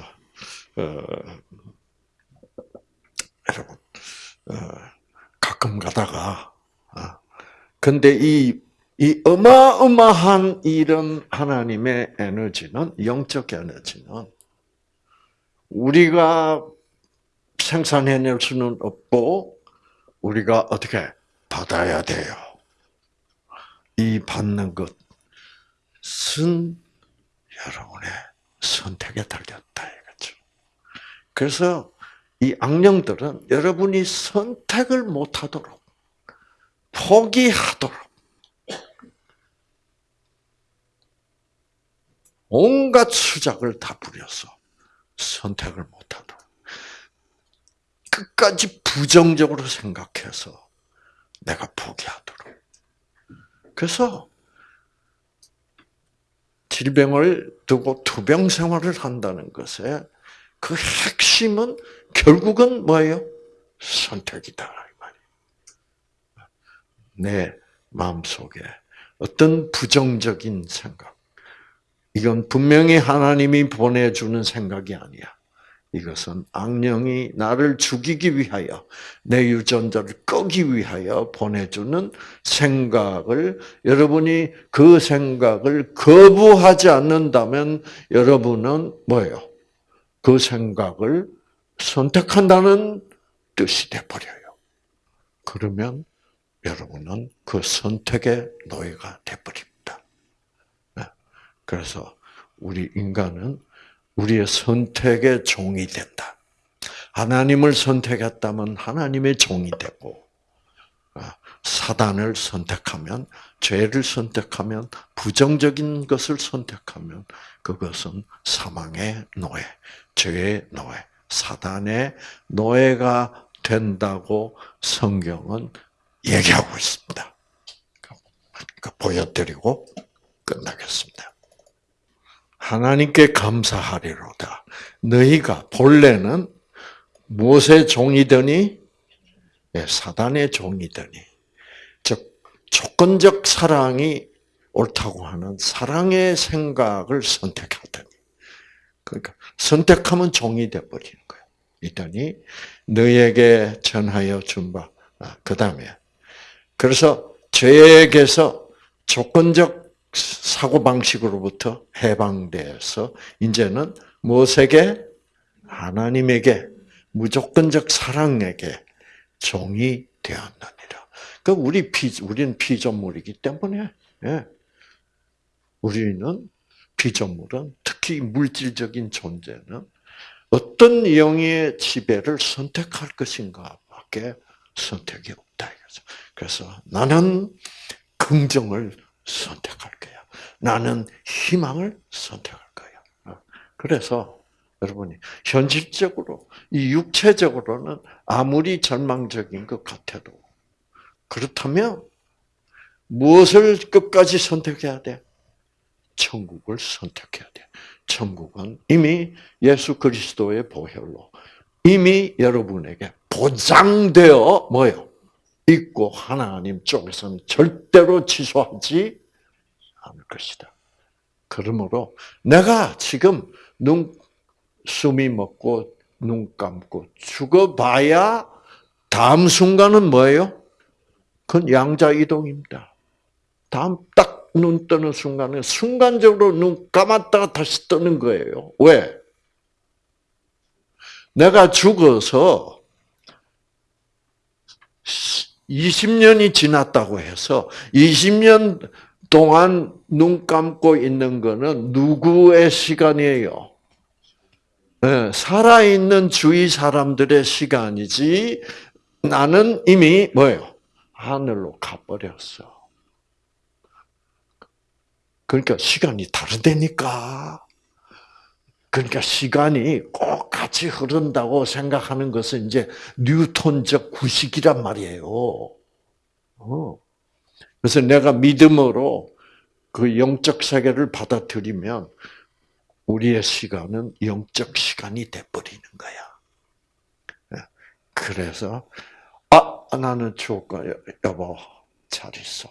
어, 여러분 어, 가끔 가다가 어, 근데 이, 이 어마어마한 이런 하나님의 에너지는 영적 에너지는 우리가 생산해낼 수는 없고 우리가 어떻게 받아야 돼요. 이 받는 것은 여러분의 선택에 달렸다 이거죠. 그래서 이 악령들은 여러분이 선택을 못하도록 포기하도록 온갖 수작을 다 부려서 선택을 못하도록 끝까지 부정적으로 생각해서 내가 포기하도록. 그래서 질병을 두고 투병 생활을 한다는 것에 그 핵심은 결국은 뭐예요? 선택이다. 내 마음속에 어떤 부정적인 생각. 이건 분명히 하나님이 보내주는 생각이 아니야. 이것은 악령이 나를 죽이기 위하여 내 유전자를 끄기 위하여 보내주는 생각을 여러분이 그 생각을 거부하지 않는다면 여러분은 뭐예요? 그 생각을 선택한다는 뜻이 돼버려요. 그러면 여러분은 그 선택의 노예가 돼버립니다. 네. 그래서 우리 인간은 우리의 선택의 종이 된다. 하나님을 선택했다면 하나님의 종이 되고, 아, 사단을 선택하면, 죄를 선택하면, 부정적인 것을 선택하면, 그것은 사망의 노예, 죄의 노예, 사단의 노예가 된다고 성경은 얘기하고 있습니다. 그러니까 보여드리고 끝나겠습니다. 하나님께 감사하리로다. 너희가 본래는 무엇의 종이더니 예, 사단의 종이더니 즉 조건적 사랑이 옳다고 하는 사랑의 생각을 선택하더니 그러니까 선택하면 종이 돼 버리는 거예요. 이더니 너에게 전하여 준 바 아, 그 다음에 그래서 죄에게서 조건적 사고 방식으로부터 해방돼서 이제는 무엇에게 하나님에게 무조건적 사랑에게 종이 되었느니라. 그 우리 피 우리는 피조물이기 때문에 예. 우리는 피조물은 특히 물질적인 존재는 어떤 영의 지배를 선택할 것인가밖에 선택이 없다 이거죠. 그래서 나는 긍정을 선택할 거야. 나는 희망을 선택할 거야. 어. 그래서 여러분이 현실적으로 이 육체적으로는 아무리 절망적인 것 같아도 그렇다면 무엇을 끝까지 선택해야 돼? 천국을 선택해야 돼. 천국은 이미 예수 그리스도의 보혈로 이미 여러분에게 보장되어 뭐요? 있고 하나님 쪽에서는 절대로 취소하지 않을 것이다. 그러므로 내가 지금 눈 숨이 먹고 눈 감고 죽어봐야 다음 순간은 뭐예요? 그건 양자 이동입니다. 다음 딱 눈 뜨는 순간에 순간적으로 눈 감았다가 다시 뜨는 거예요. 왜? 내가 죽어서 20년이 지났다고 해서 20년 동안 눈 감고 있는 거는 누구의 시간이에요? 네, 살아있는 주위 사람들의 시간이지 나는 이미 뭐예요? 하늘로 가버렸어. 그러니까 시간이 다르다니까. 그러니까 시간이 꼭 같이 흐른다고 생각하는 것은 이제 뉴턴적 구식이란 말이에요. 어. 그래서 내가 믿음으로 그 영적 세계를 받아들이면 우리의 시간은 영적 시간이 돼버리는 거야. 예. 그래서 아 나는 죽을까 여보 잘 있어.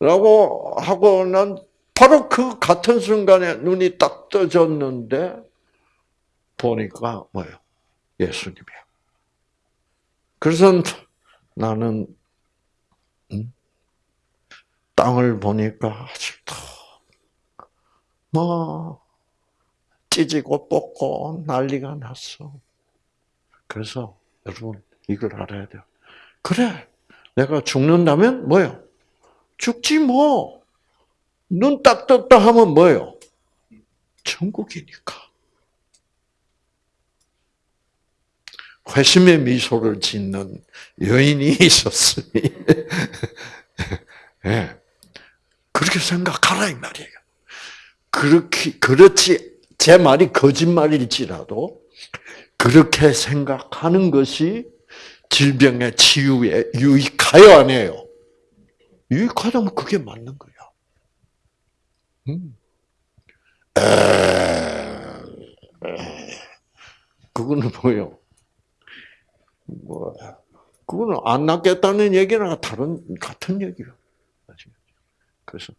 라고 하고 난 바로 그 같은 순간에 눈이 딱 떠졌는데 보니까 뭐예요? 예수님이야. 그래서 나는 음? 땅을 보니까 아직도 뭐 찢고 뽑고 난리가 났어. 그래서 여러분 이걸 알아야 돼요. 그래, 내가 죽는다면 뭐요? 죽지 뭐. 눈 딱 떴다 하면 뭐예요? 천국이니까. 회심의 미소를 짓는 여인이 있었으니, 네. 그렇게 생각하라, 이 말이에요. 그렇게, 그렇지, 제 말이 거짓말일지라도, 그렇게 생각하는 것이 질병의 치유에 유익하여 안 해요? 유익하다면 그게 맞는 거야. 음. 그거는 뭐요? 뭐, 그거는 안 낫겠다는 얘기나 다른, 같은 얘기예요. 그래서,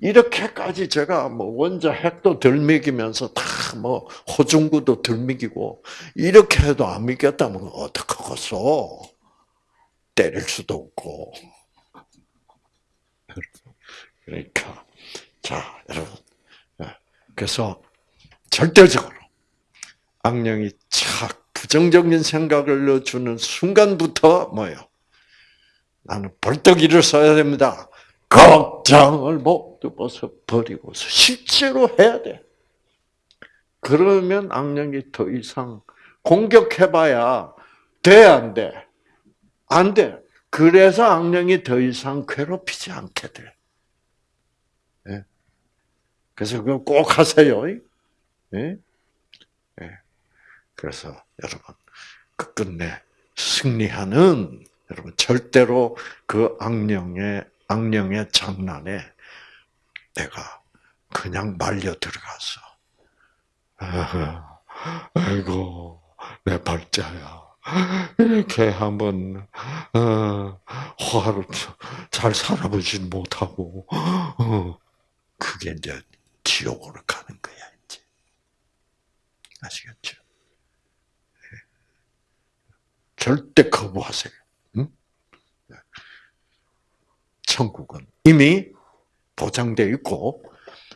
이렇게까지 제가 뭐 원자 핵도 덜 먹이면서 다 뭐 호중구도 덜 먹이고, 이렇게 해도 안 믿겠다면 어떡하겠어? 때릴 수도 없고. 그러니까, 자, 여러분. 예. 그래서 절대적으로 악령이 착 부정적인 생각을 넣어주는 순간부터 뭐예요? 나는 벌떡 일어서야 됩니다. 걱정을 모두 벗어 버리고서 실제로 해야 돼. 그러면 악령이 더 이상 공격해봐야 돼, 안 돼? 안 돼. 그래서 악령이 더 이상 괴롭히지 않게 돼. 그래서 그거 꼭 하세요. 네? 네. 그래서 여러분 끝끝내 승리하는 여러분 절대로 그 악령의 악령의 장난에 내가 그냥 말려 들어가서 아이고 내 발자야 이렇게 한번 어, 화를 잘 살아보진 못하고 어, 그게 이제 지옥으로 가는 거야, 이제. 아시겠죠? 네. 절대 거부하세요. 응? 천국은 이미 보장되어 있고,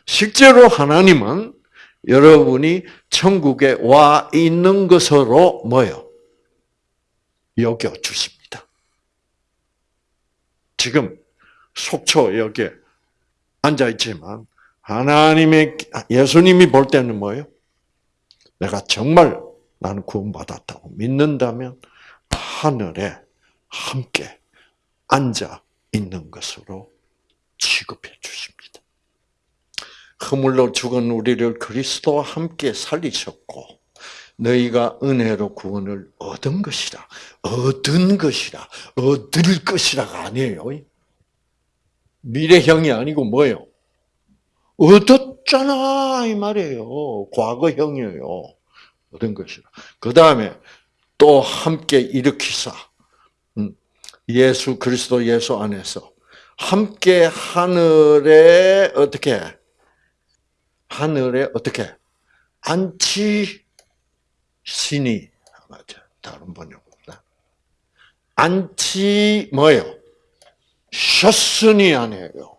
실제로 하나님은 여러분이 천국에 와 있는 것으로 뭐요? 여겨 주십니다. 지금 속초 여기에 앉아 있지만 하나님의 예수님이 볼 때는 뭐예요? 내가 정말 나는 구원받았다고 믿는다면 하늘에 함께 앉아 있는 것으로 취급해 주십니다. 허물로 죽은 우리를 그리스도와 함께 살리셨고 너희가 은혜로 구원을 얻은 것이라 얻은 것이라 얻을 것이라가 아니에요. 미래형이 아니고 뭐예요? 얻었잖아 이 말이에요. 과거형이에요. 얻은 것이라. 그 다음에 또 함께 일으키사 음, 예수 그리스도 예수 안에서 함께 하늘에 어떻게 하늘에 어떻게 안치 신이 맞아 다른 번역보다 안치 뭐예요? 셨으니 아니에요.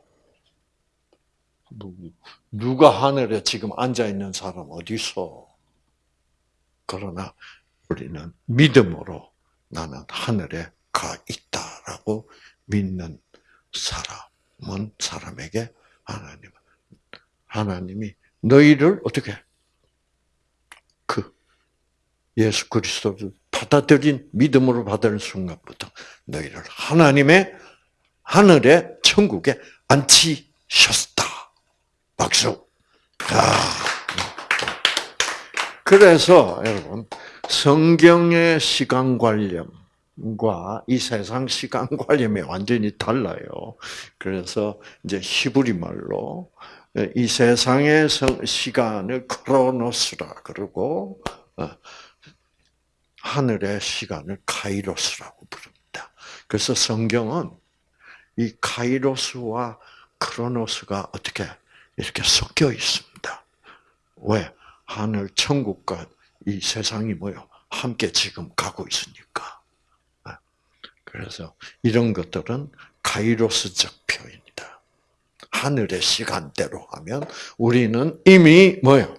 누가 하늘에 지금 앉아 있는 사람 어디 있어? 그러나 우리는 믿음으로 나는 하늘에 가 있다라고 믿는 사람은 사람에게 하나님 하나님이 너희를 어떻게 그 예수 그리스도를 받아들인 믿음으로 받은 순간부터 너희를 하나님의 하늘의 천국에 앉히셨다. 박수. 아. 그래서 여러분 성경의 시간 관념과 이 세상 시간 관념이 완전히 달라요. 그래서 이제 히브리 말로 이 세상의 성- 시간을 크로노스라 그러고 어, 하늘의 시간을 카이로스라고 부릅니다. 그래서 성경은 이 카이로스와 크로노스가 어떻게 이렇게 섞여 있습니다. 왜? 하늘 천국과 이 세상이 뭐요? 함께 지금 가고 있으니까. 아, 그래서 이런 것들은 카이로스적 표현이다. 하늘의 시간대로 하면 우리는 이미 뭐요?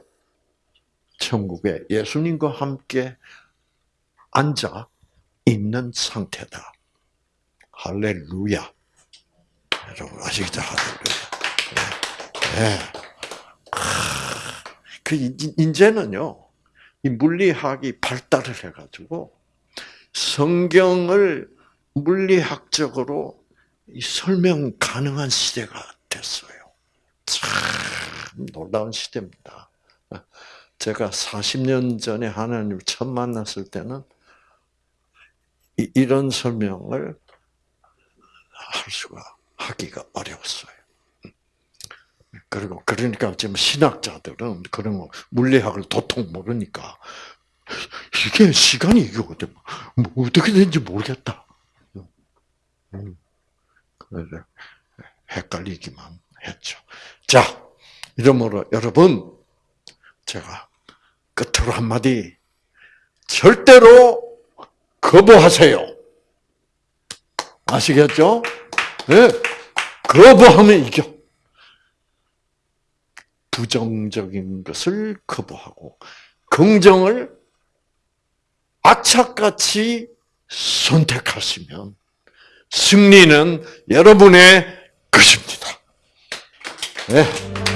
천국에 예수님과 함께 앉아 있는 상태다. 할렐루야. 여러분 아시겠죠? 할렐루야. 네. 하, 그 이- 이제는요. 이 물리학이 발달을 해가지고 성경을 물리학적으로 이 설명 가능한 시대가 됐어요. 참 놀라운 시대입니다. 제가 40년 전에 하나님을 처음 만났을 때는 이- 이런 설명을 할 수가 하기가 어려웠어요. 그리고 그러니까 지금 신학자들은 그런 거 물리학을 도통 모르니까 이게 시간이 어떻게 뭐 어떻게 되는지 모르겠다. 음, 그래서 헷갈리기만 했죠. 자, 이러므로 여러분 제가 끝으로 한마디 절대로 거부하세요. 아시겠죠? 네. 거부하면 이겨. 부정적인 것을 거부하고 긍정을 악착같이 선택하시면 승리는 여러분의 것입니다. 네.